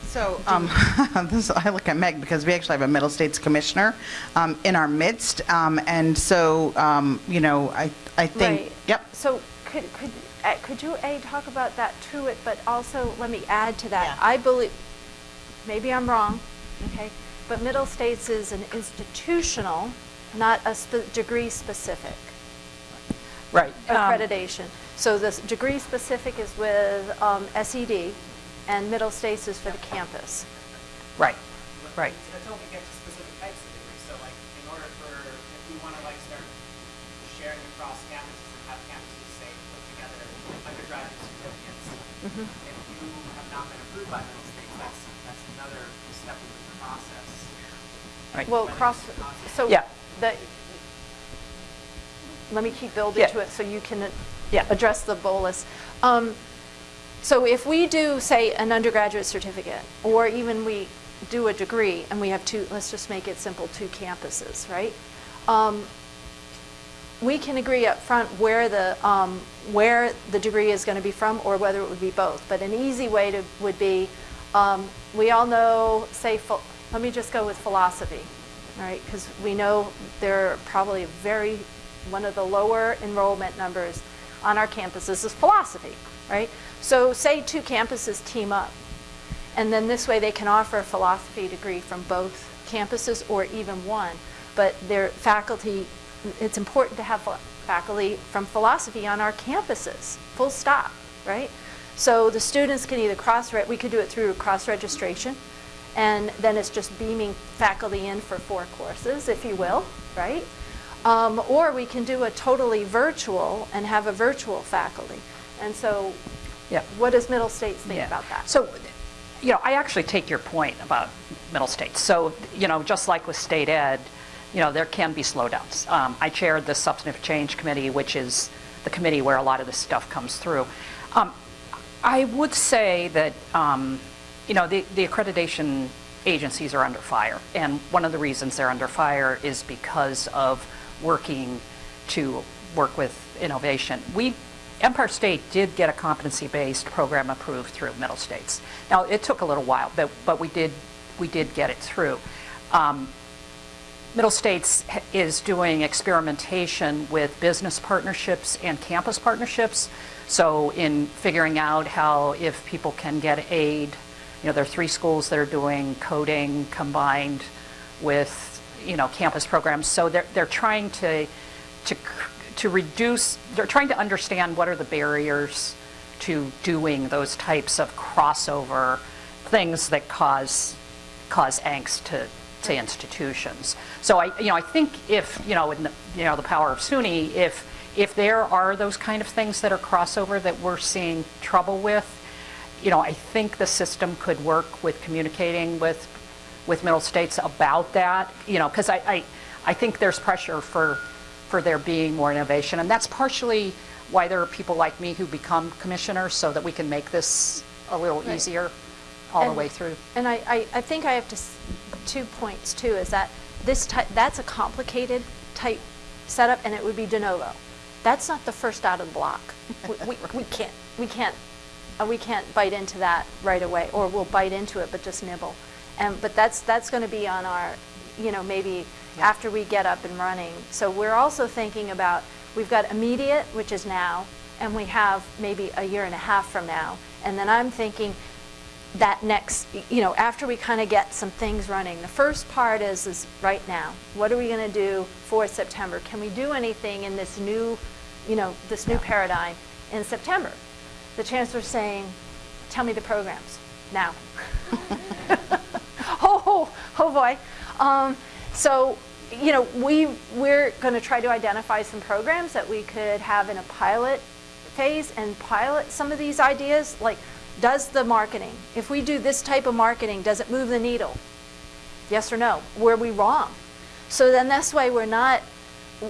So, um, this, I look at Meg because we actually have a Middle States Commissioner, um, in our midst. Um, and so, um, you know, I, I think, Right. yep. So could, could, uh, could you, A, talk about that to it, but also let me add to that. Yeah. I believe, maybe I'm wrong, okay, but Middle States is an institutional, not a spe- degree specific Right. um, accreditation. So this degree specific is with um, SED, and Middle States is for the campus. Right, right. Until we get to specific types of degrees, so like, in order for, if we want to like start sharing across campuses and have campuses say, put together undergraduate if you have not been approved by middle states, that's, that's another step in the process. Right. Well, cross, so Yeah. the, let me keep building Yeah. to it so you can Yeah. address the bolus. Um, So if we do, say, an undergraduate certificate, or even we do a degree, and we have two, let's just make it simple, two campuses, right? Um, we can agree up front where the, um, where the degree is going to be from or whether it would be both. But an easy way to, would be, um, we all know, say, let me just go with philosophy, right? Because we know there are probably very, one of the lower enrollment numbers on our campuses is philosophy, right? So say two campuses team up, and then this way they can offer a philosophy degree from both campuses or even one. But their faculty, it's important to have faculty from philosophy on our campuses, full stop, right? So the students can either cross, we could do it through cross-registration, and then it's just beaming faculty in for four courses, if you will, right? Um, or we can do a totally virtual and have a virtual faculty. And so Yeah. what does Middle States think Yeah. about that? So, you know, I actually take your point about middle states. So, you know, just like with state ed, you know, there can be slowdowns. Um, I chaired the Substantive Change Committee, which is the committee where a lot of this stuff comes through. Um, I would say that, um, you know, the, the accreditation agencies are under fire. And one of the reasons they're under fire is because of working to work with innovation. We, Empire State did get a competency-based program approved through Middle States. Now, it took a little while, but, but we did, we did get it through. Um, Middle States is doing experimentation with business partnerships and campus partnerships. So in figuring out how, if people can get aid, you know, there are three schools that are doing coding combined with, you know, campus programs. So they're, they're trying to, to, to reduce, they're trying to understand what are the barriers to doing those types of crossover things that cause cause angst to, to institutions. So I, you know, I think if, you know, in the, you know, the power of SUNY, if, if there are those kind of things that are crossover that we're seeing trouble with, you know, I think the system could work with communicating with, with middle states about that, you know, because I, I, I think there's pressure for, for there being more innovation. And that's partially why there are people like me who become commissioners so that we can make this a little Right. easier all the way through. And I, I, I think I have to, two points too, is that this type, that's a complicated type setup and it would be de novo. That's not the first out of the block. We, we, we can't, we can't, uh, we can't bite into that right away, or we'll bite into it, but just nibble. And, but that's, that's gonna be on our, you know, maybe after we get up and running. So we're also thinking about, we've got immediate, which is now, and we have maybe a year and a half from now. And then I'm thinking, that next, you know, after we kind of get some things running, the first part is, is right now. What are we going to do for September? Can we do anything in this new, you know, this new paradigm in September? The chancellor's saying, tell me the programs now. oh, oh, oh boy. Um, so, you know, we, we're going to try to identify some programs that we could have in a pilot phase and pilot some of these ideas. Like, does the marketing, if we do this type of marketing, does it move the needle? Yes or no? Were we wrong? So then this way we're not,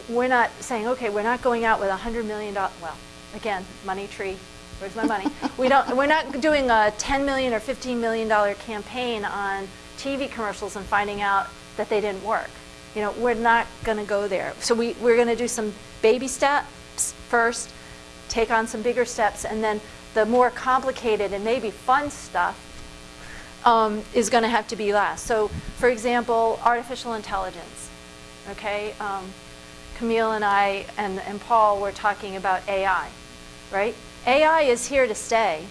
we're not saying, okay, we're not going out with a hundred million dollar, well, again, money tree, where's my money? We don't, we're not doing a 10 million or 15 million dollar campaign on TV commercials and finding out that they didn't work. You know, we're not going to go there. So we, we're going to do some baby steps first, take on some bigger steps, and then the more complicated and maybe fun stuff um, is going to have to be last. So, for example, artificial intelligence. Okay, um, Camille and I and, and Paul were talking about AI, right? AI is here to stay,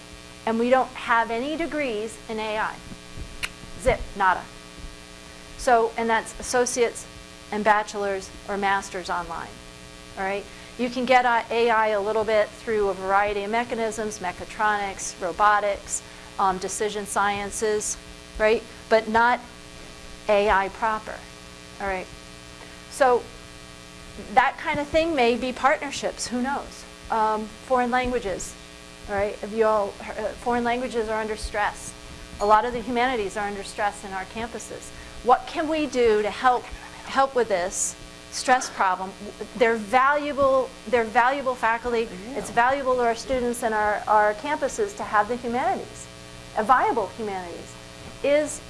and we don't have any degrees in AI. Zip, nada. So, and that's associates and bachelors or masters online. All right? You can get uh, AI a little bit through a variety of mechanisms, mechatronics, robotics, um, decision sciences, right? But not AI proper. All right? So that kind of thing may be partnerships, who knows? Um, foreign languages, all right? Have you all, uh, foreign languages are under stress. A lot of the humanities are under stress in our campuses. What can we do to help help with this stress problem? They're valuable. They're valuable faculty. It's valuable to our students and our, our campuses to have the humanities, a viable humanities. Is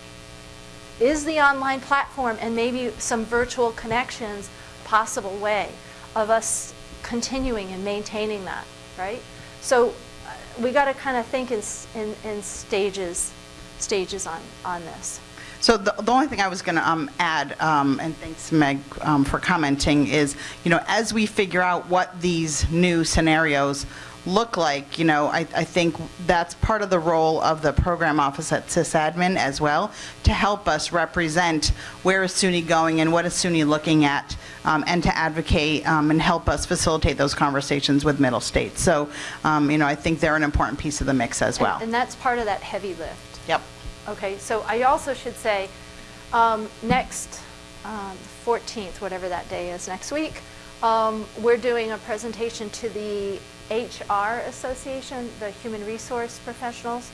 is the online platform and maybe some virtual connections possible way of us continuing and maintaining that, right? So uh, we got to kind of think in, in, in stages, stages on, on this. So the, the only thing I was going to um, add, um, and thanks Meg um, for commenting, is, you know, as we figure out what these new scenarios look like, you know, I, I think that's part of the role of the program office at sysadmin as well, to help us represent where is SUNY going and what is SUNY looking at, um, and to advocate um, and help us facilitate those conversations with Middle States. So, um, you know, I think they're an important piece of the mix as well. And, and that's part of that heavy lift. Yep. Okay, so I also should say, um, next um, 14th, whatever that day is next week, um, we're doing a presentation to the HR Association, the Human Resource Professionals.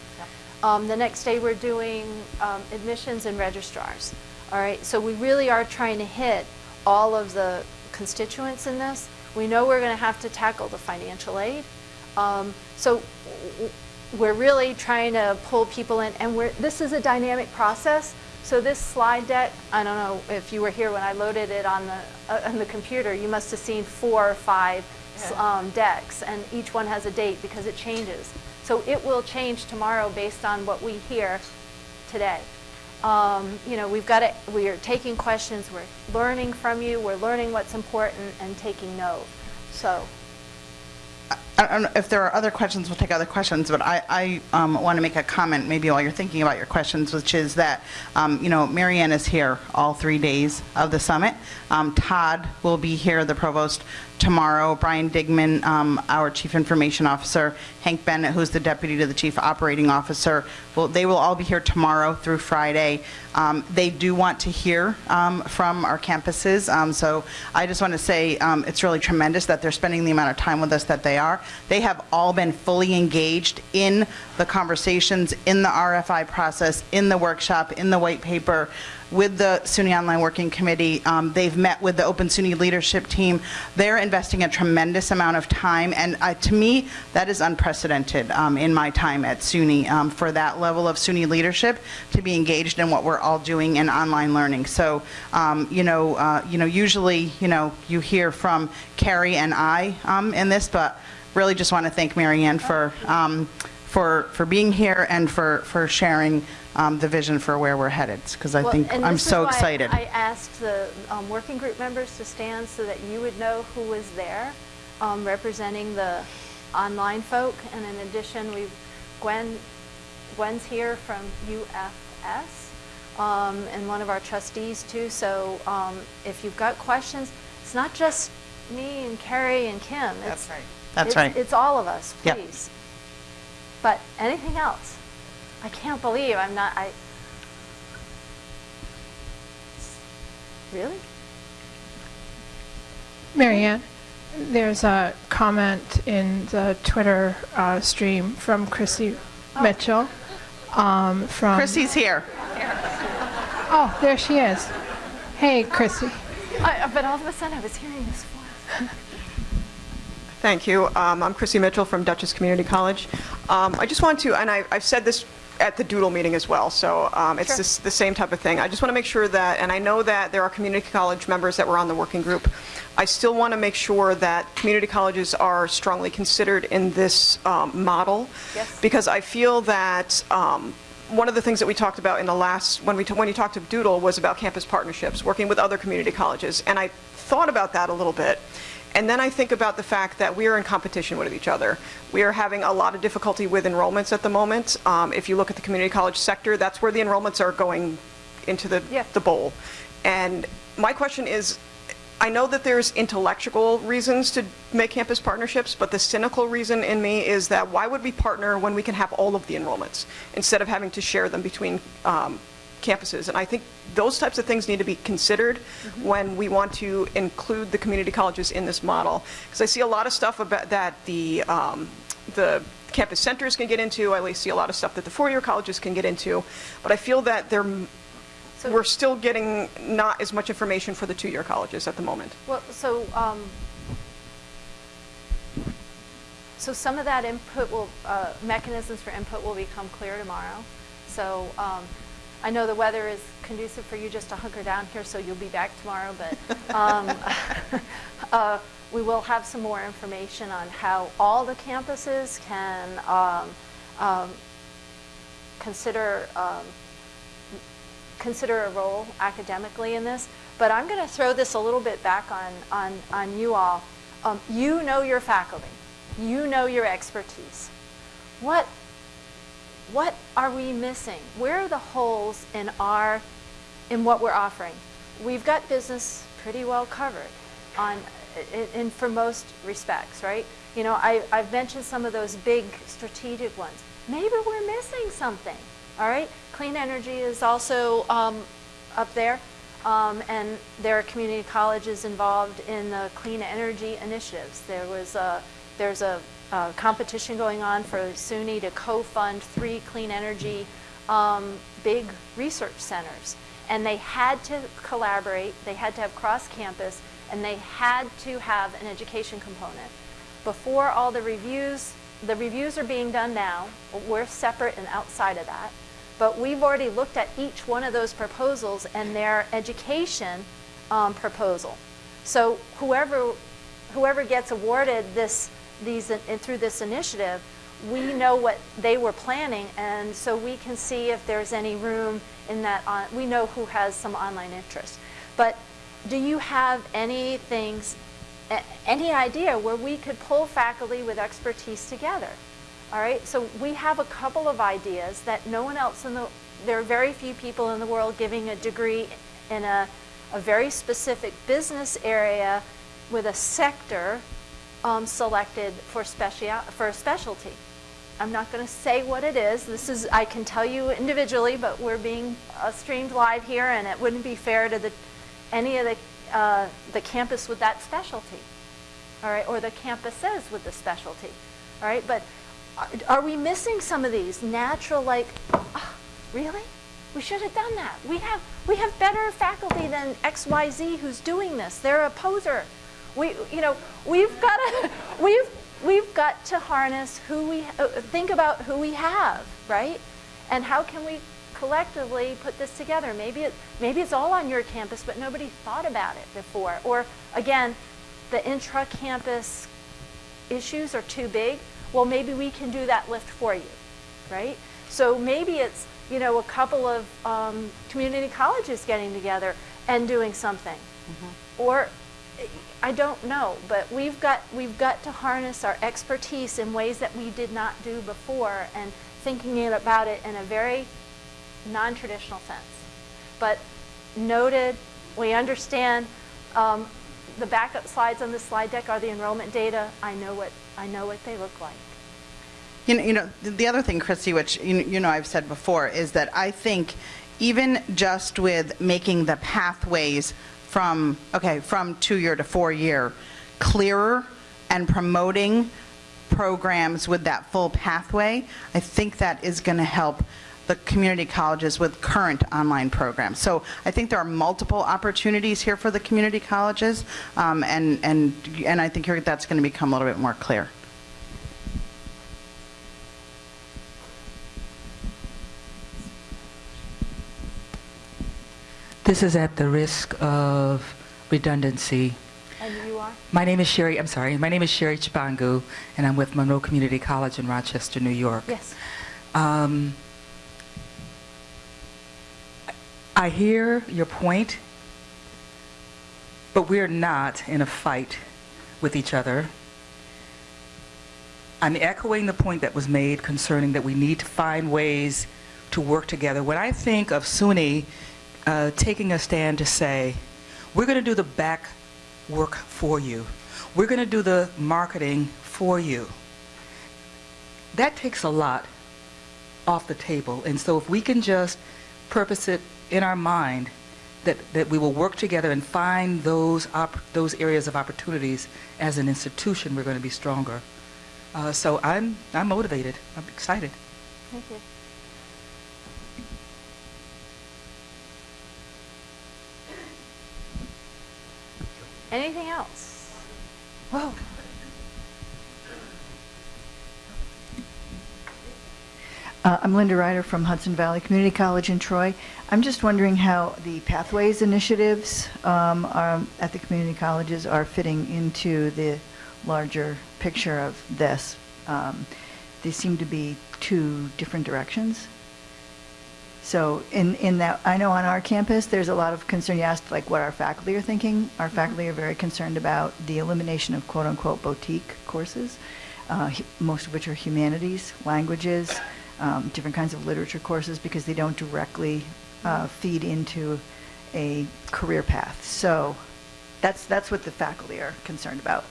Um, the next day, we're doing um, admissions and registrars. All right, so we really are trying to hit all of the constituents in this. We know we're going to have to tackle the financial aid. Um, so we're really trying to pull people in, and we're, this is a dynamic process. So this slide deck, I don't know if you were here when I loaded it on the uh, on the computer. You must have seen four or five um, decks, and each one has a date because it changes. So it will change tomorrow based on what we hear today. Um, you know, we've got to, we are taking questions, we're learning from you, we're learning what's important and taking note. So, I don't know if there are other questions, we'll take other questions, but I, I um, want to make a comment maybe while you're thinking about your questions, which is that, um, you know, Marianne is here all three days of the summit. Um, Todd will be here, the provost, tomorrow. Brian Digman, um, our chief information officer, Hank Bennett, who's the deputy to the chief operating officer, well, they will all be here tomorrow through Friday. Um, They do want to hear um, from our campuses, um, so I just want to say um, it's really tremendous that they're spending the amount of time with us that they are. They have all been fully engaged in the conversations, in the RFI process, in the workshop, in the white paper, with the SUNY Online Working Committee. Um, They've met with the Open SUNY leadership team. They're investing a tremendous amount of time, and uh, to me, that is unprecedented um, in my time at SUNY, um, for that level of SUNY leadership to be engaged in what we're all doing in online learning. So, um, you know, uh, you know, usually, you know, you hear from Carrie and I um, in this, but really just want to thank Marianne for, um, for, for being here and for, for sharing um, the vision for where we're headed, because I Well, think, I'm so excited. I asked the um, working group members to stand so that you would know who was there um, representing the online folk. And in addition, we've, Gwen, Gwen's here from UFS um, and one of our trustees too. So um, if you've got questions, it's not just me and Carrie and Kim. It's- right. That's it's- right. It's all of us, Yep. please. But anything else? I can't believe I'm not, I, really? Marianne, there's a comment in the Twitter uh, stream from Chrissy Mitchell. um, From, Chrissy's here. oh, there she is. Hey, Chrissy. I, but all of a sudden I was hearing this voice. Thank you. Um, I'm Chrissy Mitchell from Dutchess Community College. Um, I just want to, and I, I've said this at the Doodle meeting as well, so um, it's Sure. this- the same type of thing. I just want to make sure that, and I know that there are community college members that were on the working group. I still want to make sure that community colleges are strongly considered in this um, model. Yes. Because I feel that um, one of the things that we talked about in the last, when we, t- when you talked to Doodle, was about campus partnerships, working with other community colleges. And I thought about that a little bit. And then I think about the fact that we are in competition with each other. We are having a lot of difficulty with enrollments at the moment. Um, If you look at the community college sector, that's where the enrollments are going into the, Yeah. the bowl. And my question is, I know that there's intellectual reasons to make campus partnerships, but the cynical reason in me is that why would we partner when we can have all of the enrollments instead of having to share them between um, campuses? And I think those types of things need to be considered when we want to include the community colleges in this model. Because I see a lot of stuff about that the um, the campus centers can get into. I see a lot of stuff that the four-year colleges can get into. But I feel that they're So- we're still getting not as much information for the two-year colleges at the moment. Well, so, um, so some of that input will, uh, mechanisms for input will become clear tomorrow. So, um, I know the weather is conducive for you just to hunker down here, so you'll be back tomorrow, but, um, uh, we will have some more information on how all the campuses can, um, um, consider, um, consider a role academically in this, but I'm going to throw this a little bit back on, on, on you all. Um, you know your faculty. You know your expertise. What, what are we missing? Where are the holes in our, in what we're offering? We've got business pretty well covered on, in, in for most respects, right? You know, I, I've mentioned some of those big strategic ones. Maybe we're missing something, all right? Clean energy is also um, up there, um, and there are community colleges involved in the clean energy initiatives. There was a, there's a, a competition going on for SUNY to co-fund three clean energy um, big research centers. And they had to collaborate, they had to have cross-campus, and they had to have an education component. Before all the reviews, the reviews are being done now, we're separate and outside of that. But we've already looked at each one of those proposals and their education um, proposal. So whoever, whoever gets awarded this, these, and through this initiative, we know what they were planning, and so we can see if there's any room in that, on, we know who has some online interest. But do you have any things, any idea where we could pull faculty with expertise together? All right, so we have a couple of ideas that no one else in the, there are very few people in the world giving a degree in a, a very specific business area with a sector um, selected for special, for a specialty. I'm not going to say what it is. This is, I can tell you individually, but we're being uh, streamed live here, and it wouldn't be fair to the, any of the, uh, the campus with that specialty, all right, or the campuses with the specialty, all right. But are, are we missing some of these natural, like, ah, really? We should have done that. We have we have better faculty than X Y Z who's doing this. They're a poser. We, you know, we've got to, we've, we've got to harness who we, uh, think about who we have, right? And how can we collectively put this together? Maybe it, maybe it's all on your campus, but nobody thought about it before. Or again, the intra-campus issues are too big. Well, maybe we can do that lift for you, right? So maybe it's, you know, a couple of um, community colleges getting together and doing something. Or I don't know, but we've got we've got to harness our expertise in ways that we did not do before and thinking about it in a very non-traditional sense. But noted, we understand um, the backup slides on the slide deck are the enrollment data. I know what I know what they look like. You know, you know, the- the other thing, Christy, which you know I've said before, is that I think even just with making the pathways from okay from two year to four year clearer and promoting programs with that full pathway, I think that is going to help the community colleges with current online programs. So I think there are multiple opportunities here for the community colleges, um, and and and I think that's going to become a little bit more clear. This is at the risk of redundancy. And you are? My name is Sherry, I'm sorry, my name is Sherry Chibangu, and I'm with Monroe Community College in Rochester, New York. Yes. Um, I hear your point, but we're not in a fight with each other. I'm echoing the point that was made concerning that we need to find ways to work together. When I think of SUNY uh, taking a stand to say, we're going to do the back work for you, we're going to do the marketing for you, that takes a lot off the table. And so if we can just purpose it in our mind that, that we will work together and find those, those areas of opportunities as an institution, we're going to be stronger. Uh, so I'm, I'm motivated. I'm excited. Thank you. Anything else? Whoa. Uh, I'm Linda Ryder from Hudson Valley Community College in Troy. I'm just wondering how the Pathways initiatives um, are, at the community colleges are fitting into the larger picture of this. Um, They seem to be two different directions. So in, in that, I know on our campus, there's a lot of concern. You asked like what our faculty are thinking. Our faculty are very concerned about the elimination of quote-unquote boutique courses, uh, most of which are humanities, languages, um, different kinds of literature courses because they don't directly uh, feed into a career path. So that's, that's what the faculty are concerned about.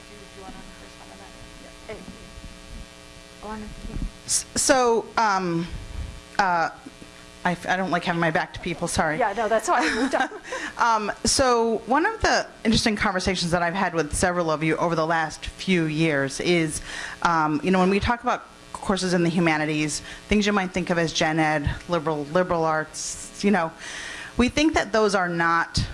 So, um, uh, I f- I don't like having my back to people, sorry. Yeah, no, that's why I moved on. Um, so one of the interesting conversations that I've had with several of you over the last few years is, um, you know, when we talk about courses in the humanities, things you might think of as gen ed, liberal liberal arts, you know, we think that those are not.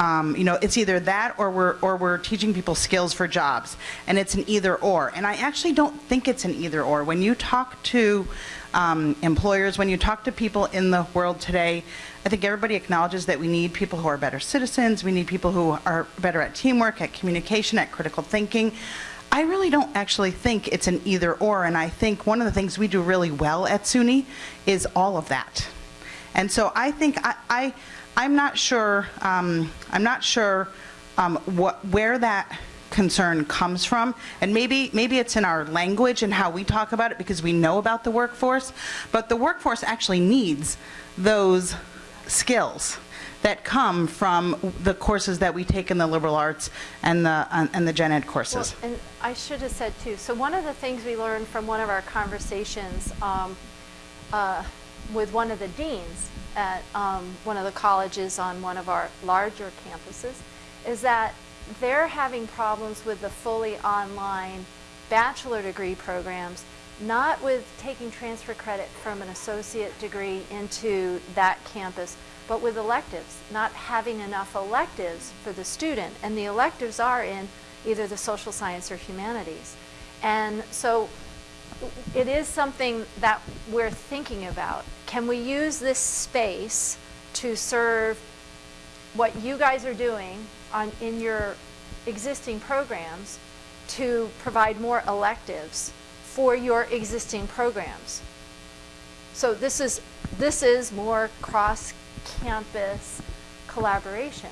Um, you know, it's either that or we're or we're teaching people skills for jobs, and it's an either or. And I actually don't think it's an either or. When you talk to um, employers, when you talk to people in the world today, I think everybody acknowledges that we need people who are better citizens. We need people who are better at teamwork, at communication, at critical thinking. I really don't actually think it's an either or, and I think one of the things we do really well at SUNY is all of that. And so I think I, I I'm not sure um, I'm not sure um, what where that concern comes from, and maybe maybe it's in our language and how we talk about it because we know about the workforce, but the workforce actually needs those skills that come from the courses that we take in the liberal arts and the and the gen ed courses. Well, and I should have said too, so one of the things we learned from one of our conversations um, uh, with one of the deans at um, one of the colleges on one of our larger campuses is that they're having problems with the fully online bachelor degree programs, not with taking transfer credit from an associate degree into that campus, but with electives, not having enough electives for the student. And the electives are in either the social science or humanities. And so it is something that we're thinking about. Can we use this space to serve what you guys are doing on, in your existing programs to provide more electives for your existing programs? So this is, this is more cross-campus collaboration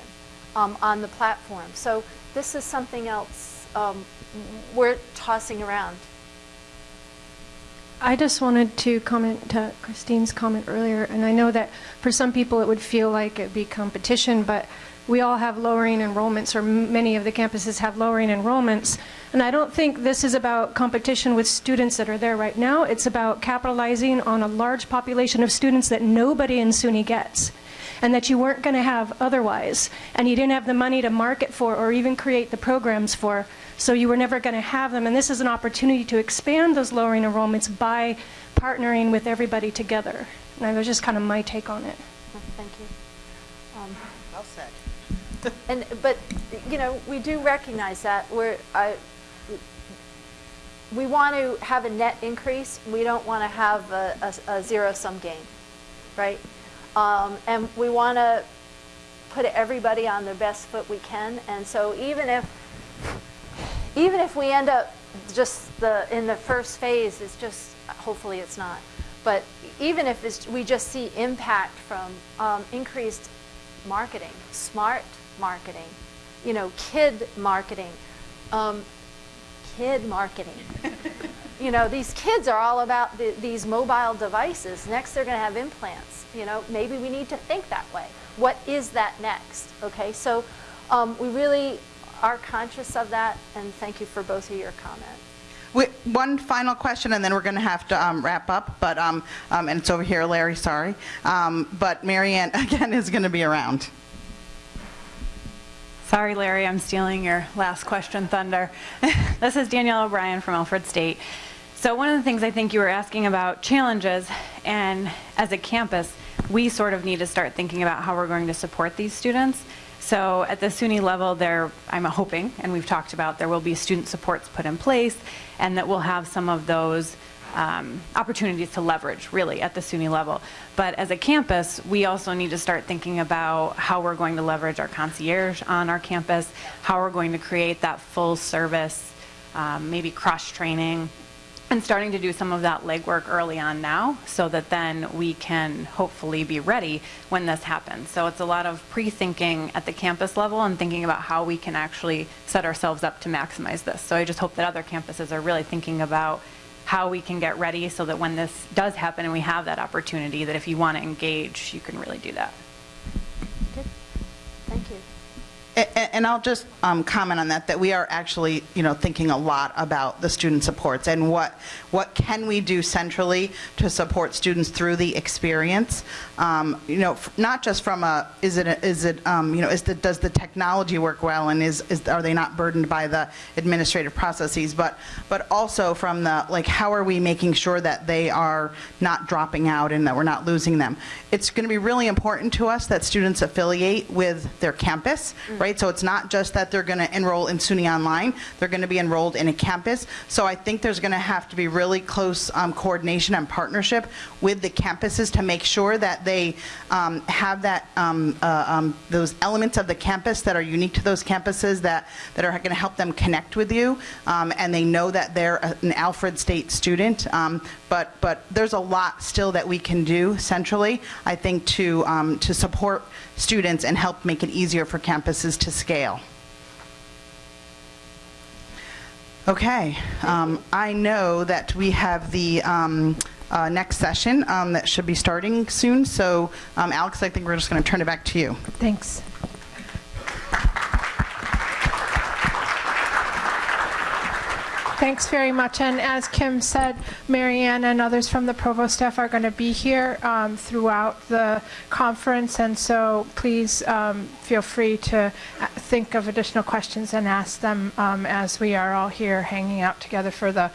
um, on the platform. So this is something else um, we're tossing around. I just wanted to comment to Christine's comment earlier, and I know that for some people it would feel like it'd be competition, but we all have lowering enrollments, or many of the campuses have lowering enrollments. And I don't think this is about competition with students that are there right now. It's about capitalizing on a large population of students that nobody in SUNY gets and that you weren't going to have otherwise. And you didn't have the money to market for or even create the programs for, so you were never going to have them. And this is an opportunity to expand those lowering enrollments by partnering with everybody together. And that was just kind of my take on it. Thank you. Um, Well said. And, but, you know, we do recognize that we're, I, we want to have a net increase. We don't want to have a, a, a zero-sum game, right? Um, and we want to put everybody on the best foot we can. And so even if, even if we end up just the, in the first phase, it's just, hopefully it's not, but even if it's, we just see impact from um, increased marketing, smart marketing, you know, kid marketing, um, kid marketing. you know, these kids are all about the, these mobile devices. Next, they're going to have implants. You know, maybe we need to think that way. What is that next? Okay, so um, we really are conscious of that, and thank you for both of your comments. We- One final question, and then we're going to have to um, wrap up, but, um, um, and it's over here, Larry, sorry. Um, But Marianne, again, is going to be around. Sorry, Larry, I'm stealing your last question thunder. this is Danielle O'Brien from Alfred State. So one of the things I think you were asking about challenges, and as a campus, we sort of need to start thinking about how we're going to support these students. So at the SUNY level, there, I'm hoping, and we've talked about, there will be student supports put in place, and that we'll have some of those um, opportunities to leverage, really, at the SUNY level. But as a campus, we also need to start thinking about how we're going to leverage our concierge on our campus, how we're going to create that full service, um, maybe cross-training, and starting to do some of that legwork early on now so that then we can hopefully be ready when this happens. So it's a lot of pre-thinking at the campus level and thinking about how we can actually set ourselves up to maximize this. So I just hope that other campuses are really thinking about how we can get ready so that when this does happen and we have that opportunity, that if you want to engage, you can really do that. Good. Thank you. A- a- And I'll just um, comment on that, that we are actually, you know, thinking a lot about the student supports and what, what can we do centrally to support students through the experience? Um, You know, not just from a, is it, a- is it, um, you know, is the, does the technology work well and is, is, are they not burdened by the administrative processes? But, but also from the, like, how are we making sure that they are not dropping out and that we're not losing them? It's going to be really important to us that students affiliate with their campus, right? So it's not just that they're going to enroll in SUNY Online, they're going to be enrolled in a campus. So I think there's going to have to be really close um, coordination and partnership with the campuses to make sure that they um, have that, um, uh, um, those elements of the campus that are unique to those campuses that, that are going to help them connect with you, um, and they know that they're an Alfred State student. But, but there's a lot still that we can do centrally, I think, to, um, to support students and help make it easier for campuses to scale. Okay, um, I know that we have the um, uh, next session um, that should be starting soon, so um, Alex, I think we're just going to turn it back to you. Thanks. Thanks very much. And as Kim said, Marianne and others from the provost staff are going to be here um, throughout the conference, and so please um, feel free to uh, think of additional questions and ask them um, as we are all here hanging out together for the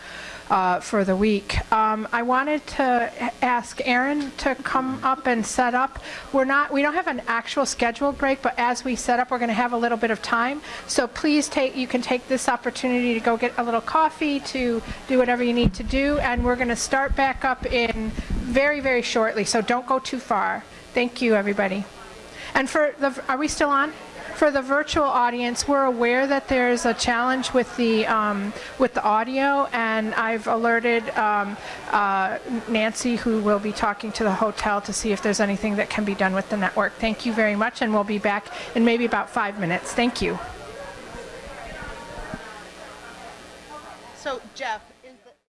uh, for the week. Um, I wanted to ask Aaron to come up and set up. We're not, we don't have an actual scheduled break, but as we set up, we're going to have a little bit of time. So please take, you can take this opportunity to go get a little coffee, to do whatever you need to do, and we're going to start back up in very, very shortly, so don't go too far. Thank you, everybody. And for the, are we still on? For the virtual audience, we're aware that there's a challenge with the, um, with the audio, and I've alerted um, uh, Nancy, who will be talking to the hotel, to see if there's anything that can be done with the network. Thank you very much, and we'll be back in maybe about five minutes. Thank you. So Jeff,